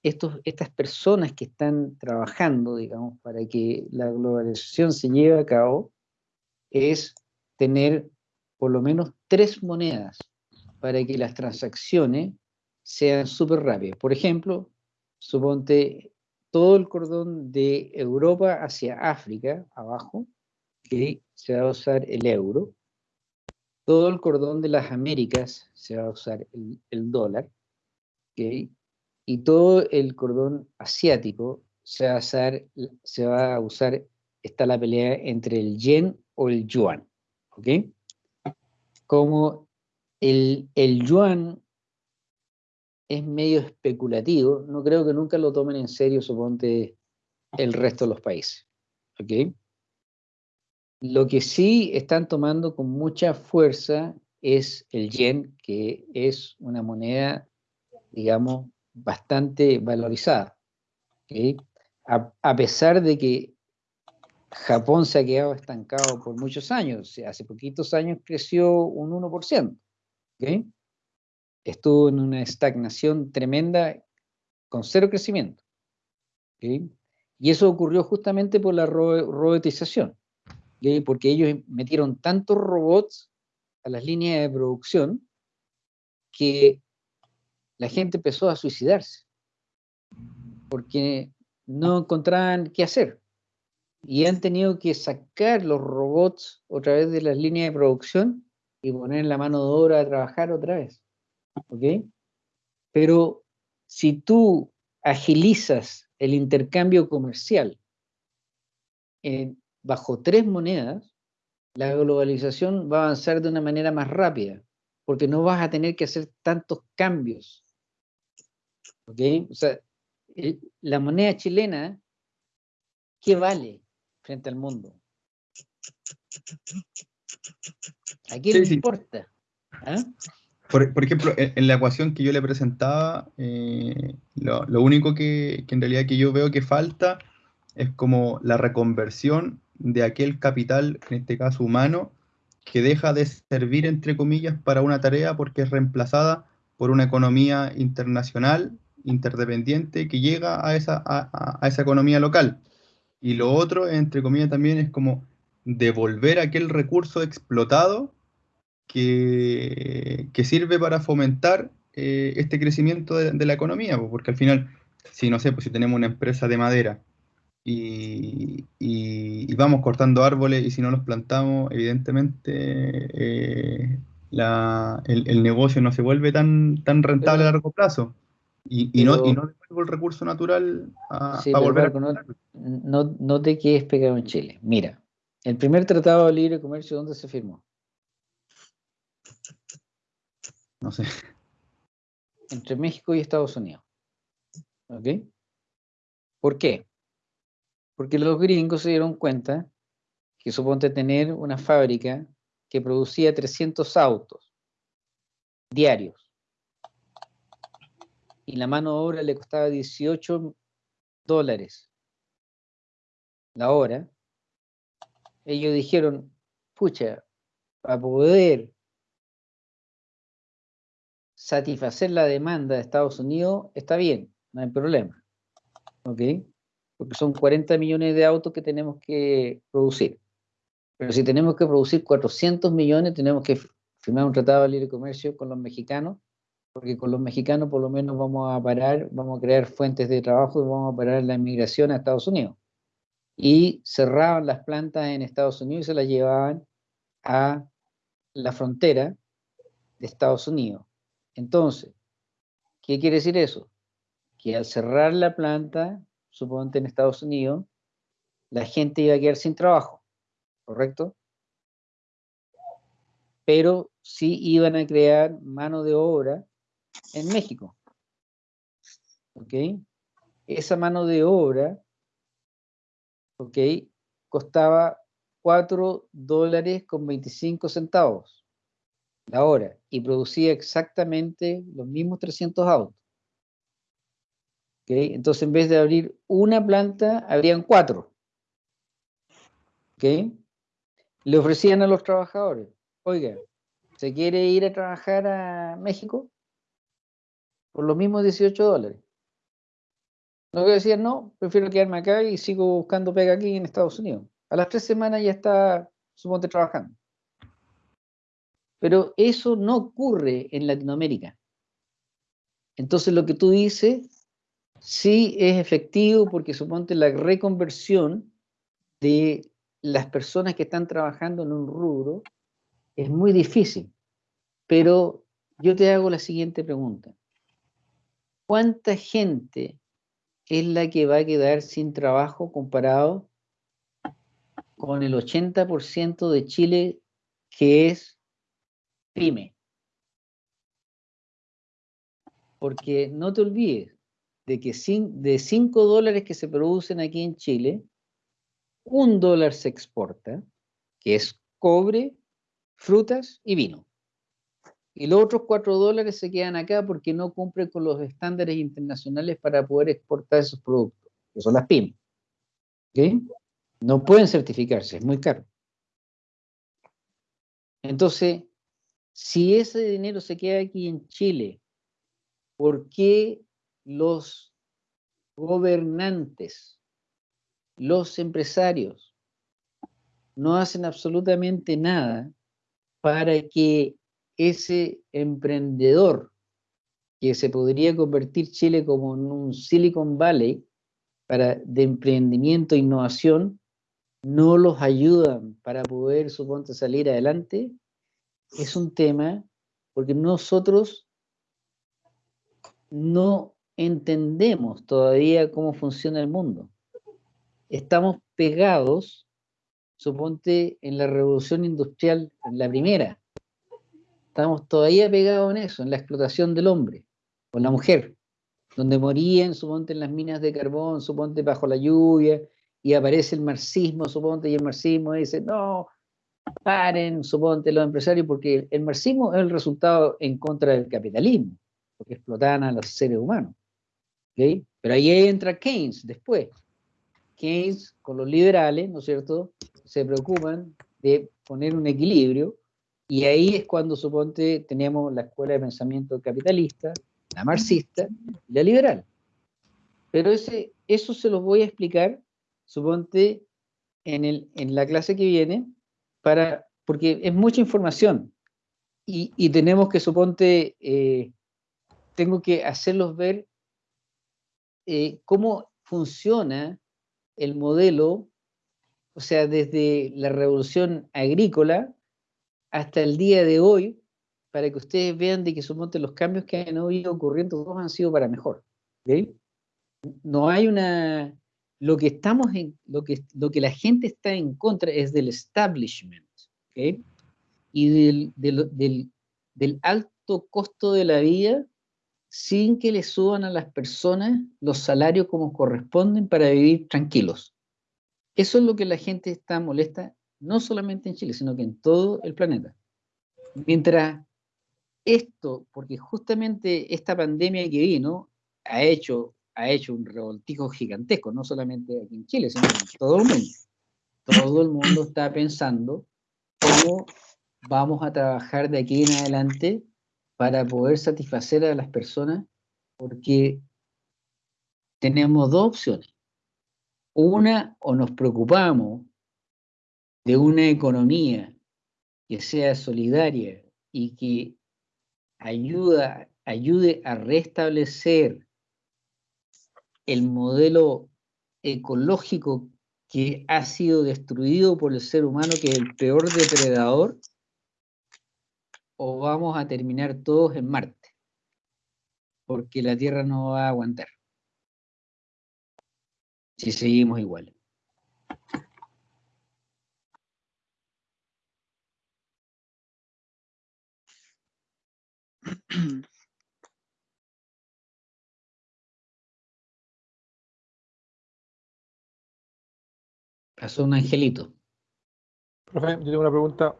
estas personas que están trabajando, digamos, para que la globalización se lleve a cabo, es tener por lo menos tres monedas para que las transacciones sean súper rápidas. Por ejemplo, suponte todo el cordón de Europa hacia África, abajo, que se va a usar el euro. Todo el cordón de las Américas se va a usar el, el dólar. ¿okay? Y todo el cordón asiático se va a usar, está la pelea entre el yen o el yuan, ¿ok? Como el, el yuan es medio especulativo, no creo que nunca lo tomen en serio, suponte, el resto de los países, ¿ok? Lo que sí están tomando con mucha fuerza es el yen, que es una moneda, digamos, bastante valorizada. A, pesar de que Japón se ha quedado estancado por muchos años, hace poquitos años creció un 1%. Estuvo en una estagnación tremenda con cero crecimiento. Y eso ocurrió justamente por la robotización, porque ellos metieron tantos robots a las líneas de producción que la gente empezó a suicidarse porque no encontraban qué hacer. Y han tenido que sacar los robots otra vez de las líneas de producción y poner la mano de obra a trabajar otra vez. ¿Ok? Pero si tú agilizas el intercambio comercial bajo tres monedas, la globalización va a avanzar de una manera más rápida, porque no vas a tener que hacer tantos cambios ¿Ok? O sea, la moneda chilena, ¿qué vale frente al mundo? ¿A quién le importa? ¿Ah? por, ejemplo, en, la ecuación que yo le presentaba, eh, lo, único que, en realidad que yo veo que falta es como la reconversión de aquel capital, en este caso humano, que deja de servir, entre comillas, para una tarea porque es reemplazada por una economía internacional, interdependiente, que llega a esa, a esa economía local. Y lo otro, entre comillas, también es como devolver aquel recurso explotado que, sirve para fomentar eh, este crecimiento de, la economía, porque al final, si no sé, pues si tenemos una empresa de madera y, vamos cortando árboles y si no los plantamos, evidentemente eh, el, negocio no se vuelve tan, tan rentable a largo plazo. Y, no, y no devuelvo el recurso natural a, volver a... No, no, no te quedes pegado en Chile. Mira, el primer tratado de libre comercio, ¿dónde se firmó? No sé. Entre México y Estados Unidos. ¿Ok? ¿Por qué? Porque los gringos se dieron cuenta que suponte tener una fábrica que producía 300 autos diarios y la mano de obra le costaba 18 dólares la hora, ellos dijeron, pucha, para poder satisfacer la demanda de Estados Unidos, está bien, no hay problema. ¿Ok? Porque son 40 millones de autos que tenemos que producir. Pero si tenemos que producir 400 millones, tenemos que firmar un tratado de libre comercio con los mexicanos, porque con los mexicanos por lo menos vamos a parar, vamos a crear fuentes de trabajo y vamos a parar la inmigración a Estados Unidos y cerraban las plantas en Estados Unidos y se las llevaban a la frontera de Estados Unidos. Entonces, ¿qué quiere decir eso? Que al cerrar la planta, suponte en Estados Unidos, la gente iba a quedar sin trabajo, ¿correcto? Pero sí iban a crear mano de obra en México. ¿Ok? Esa mano de obra ¿ok? Costaba 4 dólares con 25 centavos la hora y producía exactamente los mismos 300 autos. ¿ok? Entonces, en vez de abrir una planta, abrían cuatro. ¿ok? Le ofrecían a los trabajadores, oiga, ¿se quiere ir a trabajar a México? Por los mismos 18 dólares. Lo que decían, no, prefiero quedarme acá y sigo buscando pega aquí en Estados Unidos. A las tres semanas ya está, suponte, trabajando. Pero eso no ocurre en Latinoamérica. Entonces lo que tú dices sí es efectivo porque suponte la reconversión de las personas que están trabajando en un rubro es muy difícil. Pero yo te hago la siguiente pregunta. ¿Cuánta gente es la que va a quedar sin trabajo comparado con el 80% de Chile que es pyme. Porque no te olvides de que de 5 dólares que se producen aquí en Chile, un dólar se exporta, que es cobre, frutas y vino y los otros cuatro dólares se quedan acá porque no cumplen con los estándares internacionales para poder exportar esos productos, que son las pymes. No pueden certificarse, es muy caro. Entonces, si ese dinero se queda aquí en Chile, ¿por qué los gobernantes, los empresarios, no hacen absolutamente nada para que ese emprendedor que se podría convertir Chile como en un Silicon Valley para, de emprendimiento e innovación, no los ayudan para poder, suponte, salir adelante, es un tema porque nosotros no entendemos todavía cómo funciona el mundo. Estamos pegados, suponte, en la revolución industrial, la primera, Estamos todavía pegados en eso, en la explotación del hombre, o la mujer, donde morían, suponte, en las minas de carbón, suponte, bajo la lluvia, y aparece el marxismo, suponte, y el marxismo dice, no, paren, suponte los empresarios, porque el marxismo es el resultado en contra del capitalismo, porque explotaban a los seres humanos. Pero ahí entra Keynes después. Keynes con los liberales, ¿no es cierto?, se preocupan de poner un equilibrio y ahí es cuando, suponte, tenemos la escuela de pensamiento capitalista, la marxista y la liberal. Pero ese, eso se los voy a explicar, suponte, en, el, en la clase que viene, para, porque es mucha información y, y tenemos que, suponte, eh, tengo que hacerlos ver eh, cómo funciona el modelo, o sea, desde la revolución agrícola hasta el día de hoy, para que ustedes vean de que suponte los cambios que han ido ocurriendo todos han sido para mejor. No hay una... Lo que estamos en, lo que, lo que la gente está en contra es del establishment, Y del, del, del alto costo de la vida sin que le suban a las personas los salarios como corresponden para vivir tranquilos. Eso es lo que la gente está molesta, no solamente en Chile, sino que en todo el planeta. Mientras esto, porque justamente esta pandemia que vino ha hecho, ha hecho un revoltijo gigantesco, no solamente aquí en Chile, sino en todo el mundo. Todo el mundo está pensando cómo vamos a trabajar de aquí en adelante para poder satisfacer a las personas, porque tenemos dos opciones. Una, o nos preocupamos de una economía que sea solidaria y que ayude a restablecer el modelo ecológico que ha sido destruido por el ser humano, que es el peor depredador, o vamos a terminar todos en Marte, porque la Tierra no va a aguantar si seguimos igual. [clears throat] Pasó un angelito. Profe, yo tengo una pregunta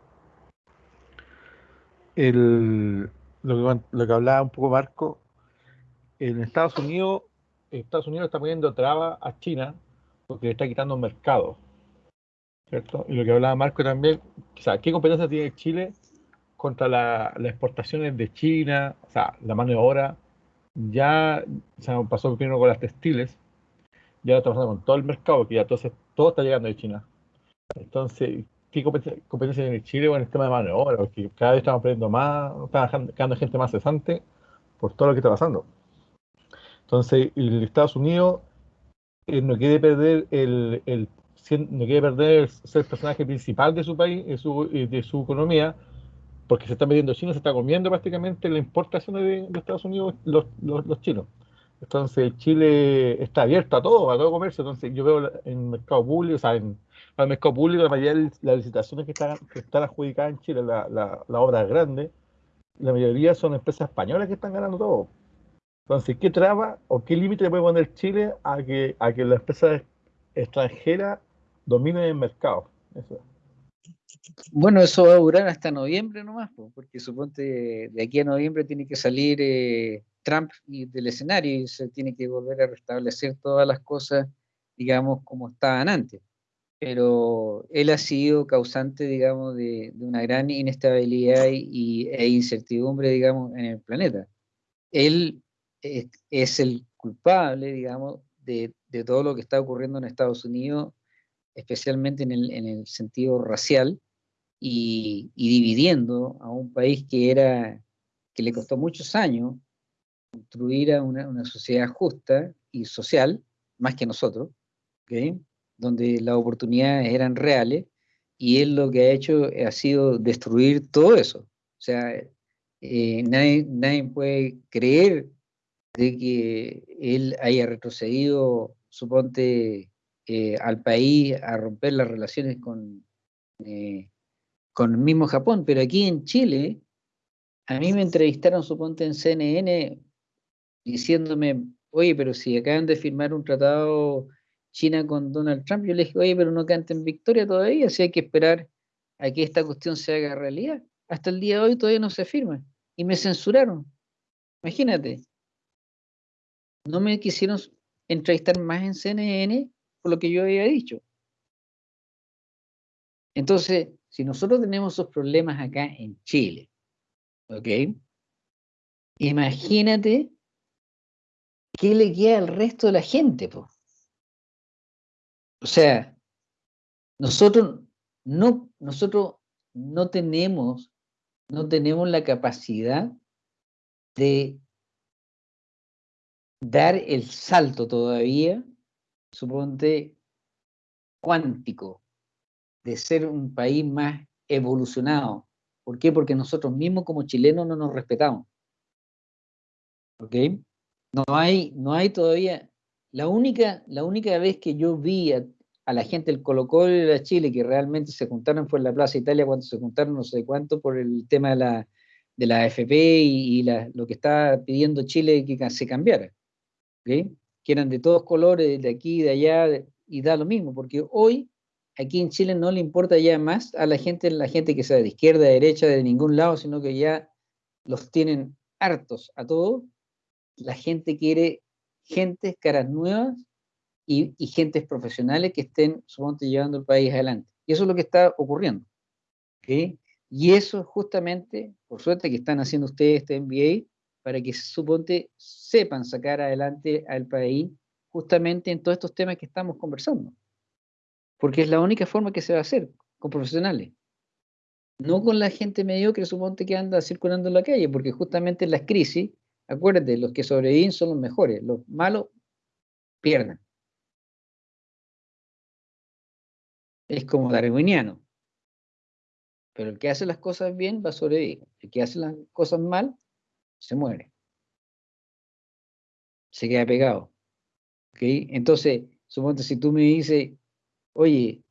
el, lo, que, lo que hablaba un poco Marco, en Estados Unidos, Estados Unidos está poniendo traba a China porque le está quitando mercado. ¿Cierto? Y lo que hablaba Marco también, o sea, ¿qué competencia tiene Chile contra las exportaciones de China? O sea, la mano de obra ya se pasó primero con las textiles, ya está pasando con todo el mercado, que ya todo, todo está llegando de China. Entonces, ¿qué competencia, tiene Chile con el tema de mano de obra? Porque cada vez estamos perdiendo más, estamos quedando gente más cesante por todo lo que está pasando. Entonces, el Estados Unidos eh, no quiere perder el, el, no quiere perder ser personaje principal de su país, de su, de su economía, porque se está metiendo China, se está comiendo prácticamente la importación de, Estados Unidos los, los, chinos. Entonces Chile está abierto a todo, a todo comercio. Entonces yo veo en el mercado público, o sea, en, el mercado público, la mayoría de las licitaciones que están, que están adjudicadas en Chile, la, la, la obra grande, la mayoría son empresas españolas que están ganando todo. Entonces, ¿qué traba o qué límite puede poner Chile a que, a que las empresas extranjeras dominen el mercado? Bueno, eso va a durar hasta noviembre nomás, porque suponte de aquí a noviembre tiene que salir eh, Trump del escenario y se tiene que volver a restablecer todas las cosas, digamos, como estaban antes pero él ha sido causante, digamos, de, una gran inestabilidad y, e incertidumbre, digamos, en el planeta. Él es, el culpable, digamos, de, todo lo que está ocurriendo en Estados Unidos, especialmente en el, sentido racial, y, dividiendo a un país que era que le costó muchos años construir una sociedad justa y social, más que nosotros, ¿okay? Donde las oportunidades eran reales, y él lo que ha hecho ha sido destruir todo eso. O sea, eh, nadie, nadie, puede creer de que él haya retrocedido, suponte, eh, al país a romper las relaciones con, eh, con el mismo Japón, pero aquí en Chile, a mí me entrevistaron, suponte, en CNN, diciéndome, oye, pero si acaban de firmar un tratado China con Donald Trump, yo le dije, oye, pero no canten victoria todavía, si hay que esperar a que esta cuestión se haga realidad. Hasta el día de hoy todavía no se firma. Y me censuraron. Imagínate. No me quisieron entrevistar más en CNN por lo que yo había dicho. Entonces, si nosotros tenemos esos problemas acá en Chile, ¿ok? Imagínate qué le queda al resto de la gente, po. O sea, nosotros no, nosotros no tenemos, no tenemos la capacidad de dar el salto todavía, suponte, cuántico, de ser un país más evolucionado. ¿Por qué? Porque nosotros mismos como chilenos no nos respetamos. ¿Ok? No hay, no hay todavía. La única, la única vez que yo vi a, la gente del Colo Colo y de Chile que realmente se juntaron fue en la Plaza Italia cuando se juntaron no sé cuánto por el tema de la, de la AFP y, lo que estaba pidiendo Chile que se cambiara. Que eran de todos colores, de aquí, de allá, y da lo mismo, porque hoy aquí en Chile no le importa ya más a la gente, la gente que sea de izquierda, de derecha, de ningún lado, sino que ya los tienen hartos a todos. La gente quiere gentes, caras nuevas y, y gentes profesionales que estén, supongo, llevando el país adelante. Y eso es lo que está ocurriendo. Y eso justamente, por suerte que están haciendo ustedes este MBA, para que suponte sepan sacar adelante al país justamente en todos estos temas que estamos conversando. Porque es la única forma que se va a hacer, con profesionales. No con la gente mediocre, suponte que anda circulando en la calle, porque justamente en las crisis, acuérdate, los que sobreviven son los mejores, los malos pierden. Es como darwiniano. Pero el que hace las cosas bien va a sobrevivir. El que hace las cosas mal, se muere. Se queda pegado. ¿Okay? Entonces, suponte si tú me dices, oye,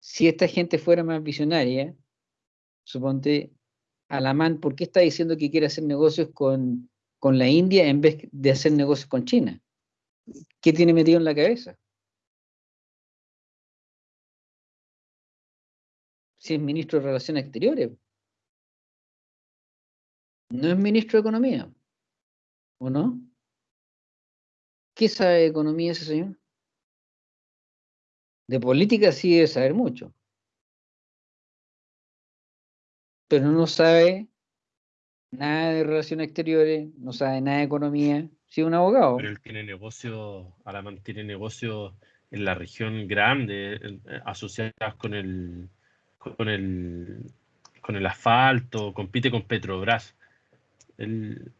si esta gente fuera más visionaria, suponte, Alamán, ¿por qué está diciendo que quiere hacer negocios con, con la India en vez de hacer negocios con China? ¿Qué tiene metido en la cabeza? Si es ministro de Relaciones Exteriores. No es ministro de Economía. ¿O no? ¿Qué sabe de economía ese señor? De política sí debe saber mucho. Pero no sabe nada de relaciones exteriores, no sabe nada de economía. Sí, un abogado. Pero él tiene negocio, Alamán tiene negocio en la región grande, asociadas con el, con el, con el asfalto, compite con Petrobras. Él,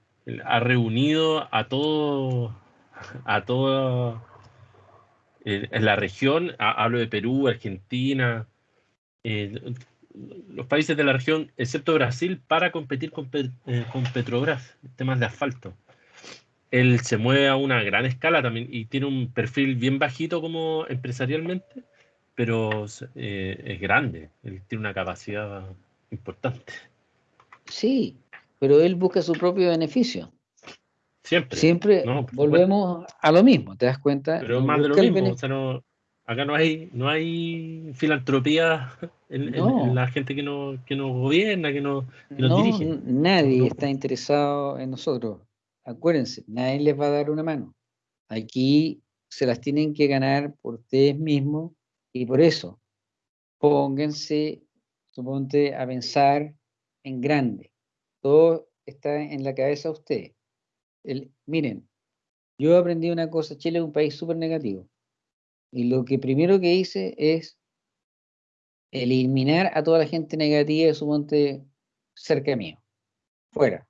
ha reunido a todo, a todo en la región, hablo de Perú, Argentina, eh, los países de la región, excepto Brasil, para competir con, eh, con Petrobras, temas de asfalto. Él se mueve a una gran escala también y tiene un perfil bien bajito como empresarialmente, pero eh, es grande, él tiene una capacidad importante. Sí, pero él busca su propio beneficio. Siempre. Siempre volvemos a lo mismo, ¿te das cuenta? Pero más de lo mismo, o sea, no, acá no hay, no hay filantropía [laughs] en, la gente que, no, que nos gobierna, que, no, que nos dirige. Nadie está interesado en nosotros. Acuérdense, nadie les va a dar una mano. Aquí se las tienen que ganar por ustedes mismos y por eso pónganse, suponte, a pensar en grande. Todo está en la cabeza de ustedes miren, yo aprendí una cosa, Chile es un país súper negativo. Y lo que primero que hice es eliminar a toda la gente negativa de su monte cerca mío, fuera.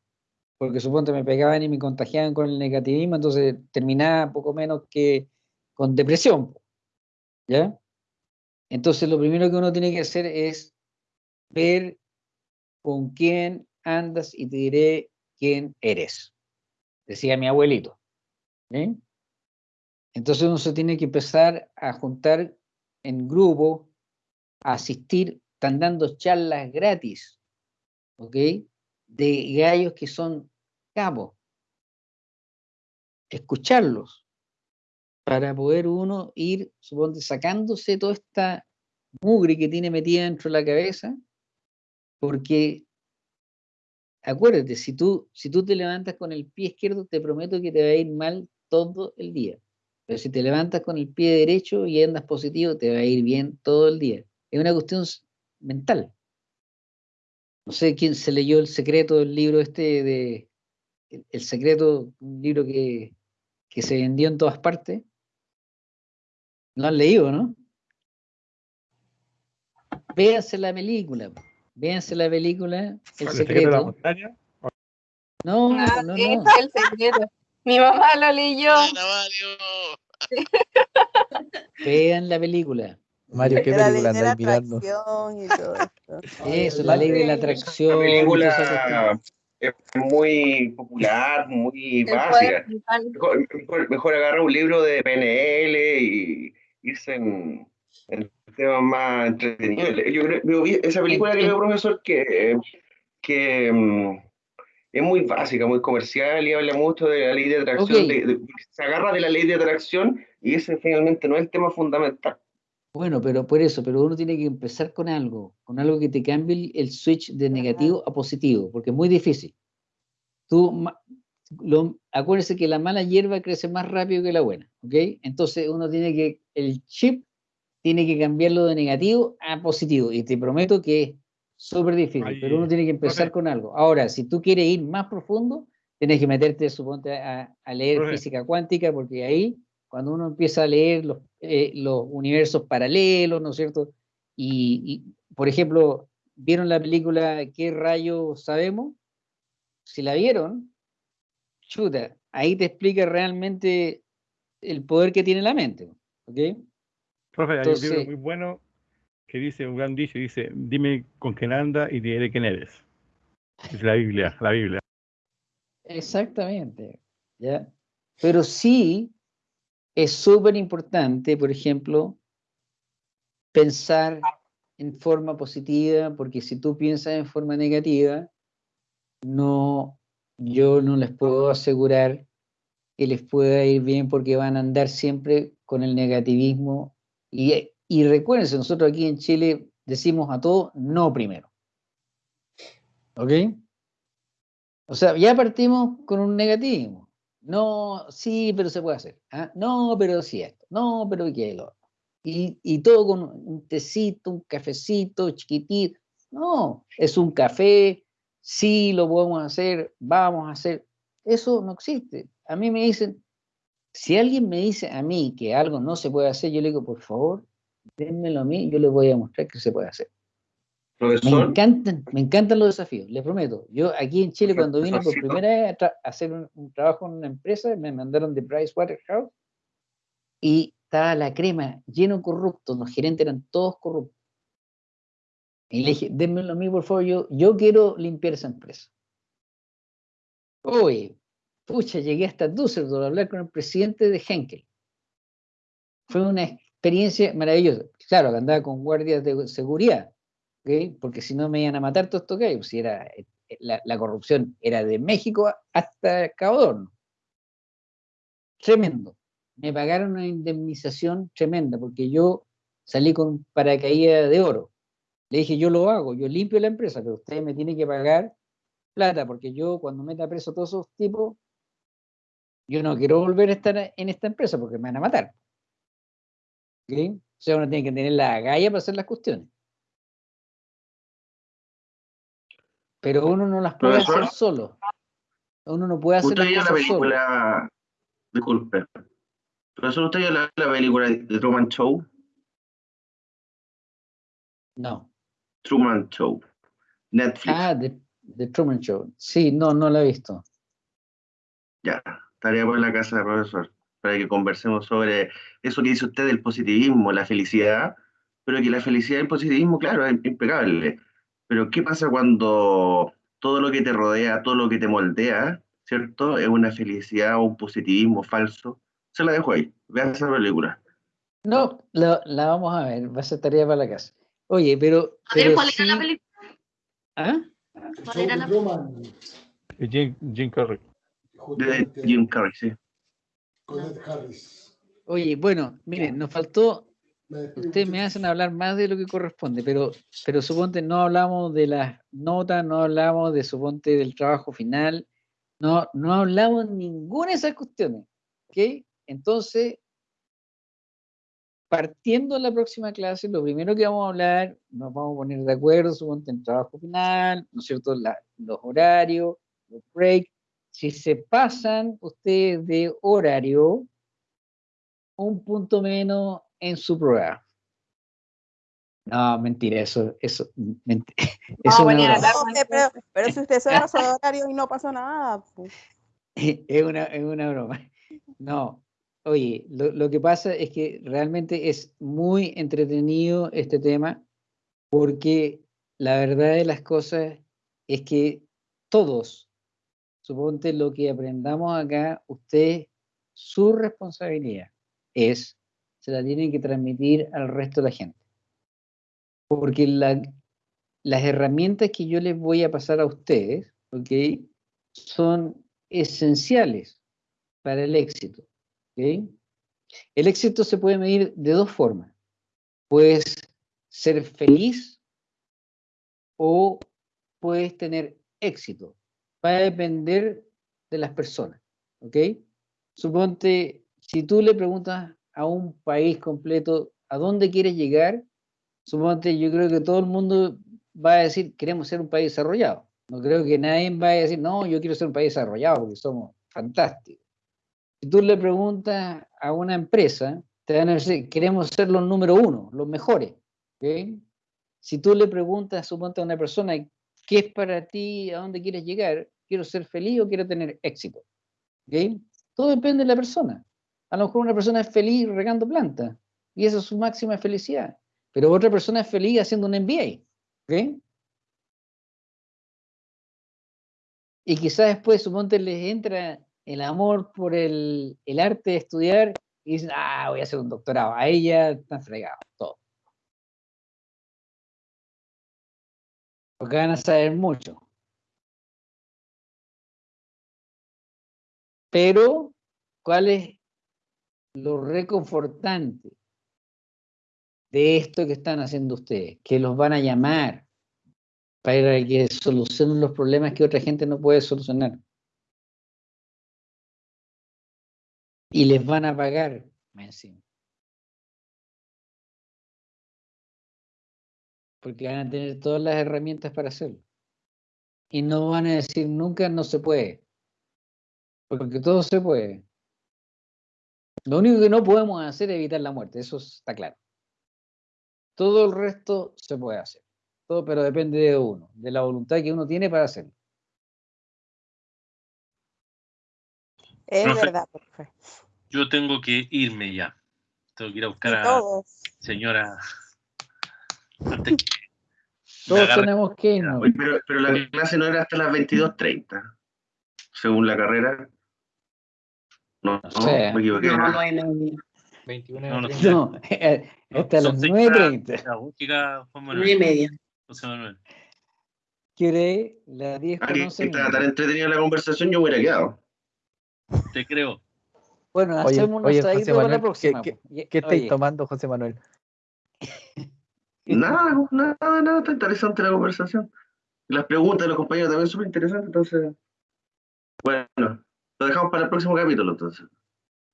Porque suponte me pegaban y me contagiaban con el negativismo, entonces terminaba poco menos que con depresión. ¿Ya? Entonces lo primero que uno tiene que hacer es ver con quién andas y te diré quién eres decía mi abuelito. Entonces uno se tiene que empezar a juntar en grupo, a asistir, están dando charlas gratis, ¿ok? De gallos que son cabos. Escucharlos para poder uno ir, suponte, sacándose toda esta mugre que tiene metida dentro de la cabeza, porque acuérdate, si tú, si tú te levantas con el pie izquierdo, te prometo que te va a ir mal todo el día. Pero si te levantas con el pie derecho y andas positivo, te va a ir bien todo el día. Es una cuestión mental. No sé quién se leyó el secreto del libro este de El secreto, un libro que, que se vendió en todas partes. ¿Lo han leído, no? Véanse la película. Véanse la película El secreto. La montaña? No, ah, no, no. Mi mamá lo leyó. [laughs] Vean la película. Mario, ¿qué película andáis mirando? [laughs] Eso, la ley de la atracción. La película es muy popular, muy básica. Mejor, agarrar un libro de PNL y irse en, en temas más entretenidos. Yo creo, esa película que profesor que, que mm, es muy básica, muy comercial y habla mucho de la ley de atracción. se agarra de la ley de atracción y ese finalmente no es el tema fundamental. Bueno, pero por eso, pero uno tiene que empezar con algo, con algo que te cambie el switch de negativo a positivo, porque es muy difícil. Tú, lo, acuérdense que la mala hierba crece más rápido que la buena, ¿ok? Entonces uno tiene que, el chip tiene que cambiarlo de negativo a positivo, y te prometo que es súper difícil, pero uno tiene que empezar con algo. Ahora, si tú quieres ir más profundo, tienes que meterte, suponte, a, a leer física cuántica, porque ahí cuando uno empieza a leer los, eh, los universos paralelos, ¿no es cierto? Y, por ejemplo, ¿vieron la película ¿Qué rayos sabemos? Si la vieron, chuta, ahí te explica realmente el poder que tiene la mente, ¿ok? Profe, hay un libro muy bueno que dice, un gran dicho, dice, dime con quién anda y diré quién eres. Es la Biblia, la Biblia. Exactamente, ¿ya? Pero sí es súper importante, por ejemplo, pensar en forma positiva, porque si tú piensas en forma negativa, no, yo no les puedo asegurar que les pueda ir bien porque van a andar siempre con el negativismo. Y, y recuérdense, nosotros aquí en Chile decimos a todo no primero. ¿Ok? O sea, ya partimos con un negativismo. No, sí, pero se puede hacer. ¿ah? No, pero sí esto. No, pero qué lo y, y todo con un tecito, un cafecito chiquitito. No, es un café, sí lo podemos hacer, vamos a hacer. Eso no existe. A mí me dicen, si alguien me dice a mí que algo no se puede hacer, yo le digo, por favor, dénmelo a mí, yo le voy a mostrar que se puede hacer. Me encantan, me encantan los desafíos, les prometo. Yo aquí en Chile, cuando vine por primera vez a, hacer un, trabajo en una empresa, me mandaron de Pricewaterhouse y estaba la crema lleno corrupto, los gerentes eran todos corruptos. Y le dije, démelo a mí, por favor, yo, yo quiero limpiar esa empresa. Oye, pucha, llegué hasta Düsseldorf a hablar con el presidente de Henkel. Fue una experiencia maravillosa. Claro, que andaba con guardias de seguridad porque si no me iban a matar todo esto que si era, eh, la, corrupción era de México hasta Cabo Tremendo. Me pagaron una indemnización tremenda porque yo salí con paracaídas de oro. Le dije, yo lo hago, yo limpio la empresa, pero ustedes me tienen que pagar plata, porque yo cuando meta preso todos esos tipos, yo no quiero volver a estar en esta empresa porque me van a matar. O sea, uno tiene que tener la galla para hacer las cuestiones. pero uno no las puede hacer solo. Uno no puede hacer las cosas la película, solo. Disculpe. ¿Profesor, usted vio la, la película de Truman Show? No. Truman Show. Netflix. Ah, de, Truman Show. Sí, no, no la he visto. Ya, estaría por la casa del profesor para que conversemos sobre eso que dice usted del positivismo, la felicidad, pero que la felicidad y el positivismo, claro, es impecable pero ¿qué pasa cuando todo lo que te rodea, todo lo que te moldea, ¿cierto? Es una felicidad o un positivismo falso. Se la dejo ahí. Vean esa película. No, la, vamos a ver. Va a ser tarea para la casa. Oye, pero. pero ¿Cuál era la película? ¿Ah? ¿Cuál era la película? Jim, Jim Carrey. De Jim Carrey, sí. Con Ed Harris. Oye, bueno, miren, nos faltó Ustedes me hacen hablar más de lo que corresponde, pero, pero suponte no hablamos de las notas, no hablamos de suponte del trabajo final, no, no hablamos ninguna de esas cuestiones. ¿Ok? Entonces, partiendo de la próxima clase, lo primero que vamos a hablar, nos vamos a poner de acuerdo, suponte en trabajo final, ¿no es cierto? los horarios, los breaks. Si se pasan ustedes de horario, un punto menos en su prueba. No, mentira, eso, eso, mentira. [laughs] eso pero, pero, si usted se pasó de horario y no pasó nada. Pues. [laughs] Es, una, es una broma. No, oye, lo, lo, que pasa es que realmente es muy entretenido este tema porque la verdad de las cosas es que todos, suponte lo que aprendamos acá, usted, su responsabilidad es se la tienen que transmitir al resto de la gente. Porque las herramientas que yo les voy a pasar a ustedes, ¿ok? Son esenciales para el éxito. ¿ok? El éxito se puede medir de dos formas. Puedes ser feliz o puedes tener éxito. Va a depender de las personas. ¿Ok? Suponte, si tú le preguntas a un país completo, ¿a dónde quieres llegar? Suponte, yo creo que todo el mundo va a decir, queremos ser un país desarrollado. No creo que nadie va a decir, no, yo quiero ser un país desarrollado porque somos fantásticos. Si tú le preguntas a una empresa, te van a decir, queremos ser los número uno, los mejores. Si tú le preguntas, suponte a una persona, ¿qué es para ti? ¿A dónde quieres llegar? ¿Quiero ser feliz o quiero tener éxito? Todo depende de la persona. A lo mejor una persona es feliz regando plantas y esa es su máxima felicidad. Pero otra persona es feliz haciendo un MBA. Y quizás después, suponte, les entra el amor por el, arte de estudiar y dicen, ah, voy a hacer un doctorado. A ella están fregados, Porque van a saber mucho. Pero, ¿cuál es lo reconfortante de esto que están haciendo ustedes, que los van a llamar para que solucionen los problemas que otra gente no puede solucionar. Y les van a pagar encima. Porque van a tener todas las herramientas para hacerlo. Y no van a decir nunca no se puede. Porque todo se puede. Lo único que no podemos hacer es evitar la muerte, eso está claro. Todo el resto se puede hacer, todo, pero depende de uno, de la voluntad que uno tiene para hacerlo. Es verdad, profe. Yo tengo que irme ya. Tengo que ir a buscar a señora. [laughs] Todos tenemos que irnos. Pero, pero la clase no era hasta las 22.30, según la carrera. No, no, sé. me equivoqué. No, no, no, 21 no, no, no, hasta las 9.30. 9 y media. José Manuel. ¿Quiere la 10 con 11 Está tan entretenida la conversación, yo hubiera quedado. Te creo. Bueno, hacemos oye, oye, José Manuel, la próxima. ¿Qué, qué, qué estáis tomando, José Manuel? [laughs] [laughs] nada, nada, nada, está interesante la conversación. Las preguntas de los compañeros también son súper interesantes, entonces. Bueno, lo dejamos para el próximo capítulo, entonces.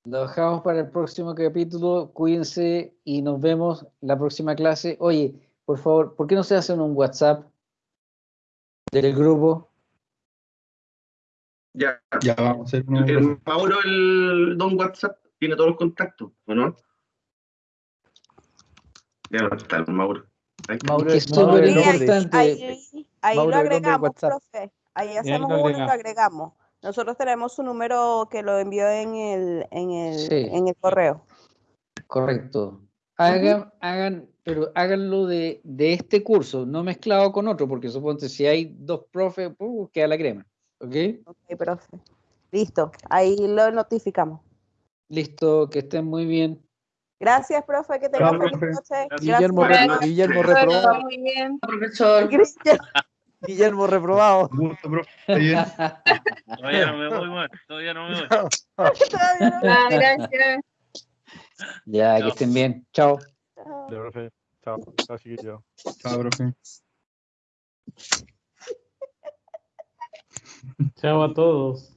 Lo dejamos para el próximo capítulo. Cuídense y nos vemos la próxima clase. Oye, por favor, ¿por qué no se hacen un WhatsApp del grupo? Ya, ya vamos a hacer un... El, Mauro, el don WhatsApp, tiene todos los contactos, ¿o no? Ya está Mauro. Ahí Mauro es súper importante. Ahí, ahí lo agregamos, profe. Ahí hacemos uno y lo agregamos. Nosotros tenemos su número que lo envió en el, en el, en el correo. Correcto. Hagan, hagan, pero háganlo de, de, este curso, no mezclado con otro, porque suponte si hay dos profes, uh, queda la crema. ¿Ok? Ok, profe. Listo, ahí lo notificamos. Listo, que estén muy bien. Gracias, profe, que tengan feliz noche. Guillermo, Guillermo reprobado. Muy bien, profesor. [laughs] Guillermo reprobado. Todavía no me voy, man. Todavía no me voy. Todavía no me voy. Gracias. Ya, que estén bien. Chao. Chao. profe. Chao. Chao, chiquillo. Chao, profe. Chao a todos.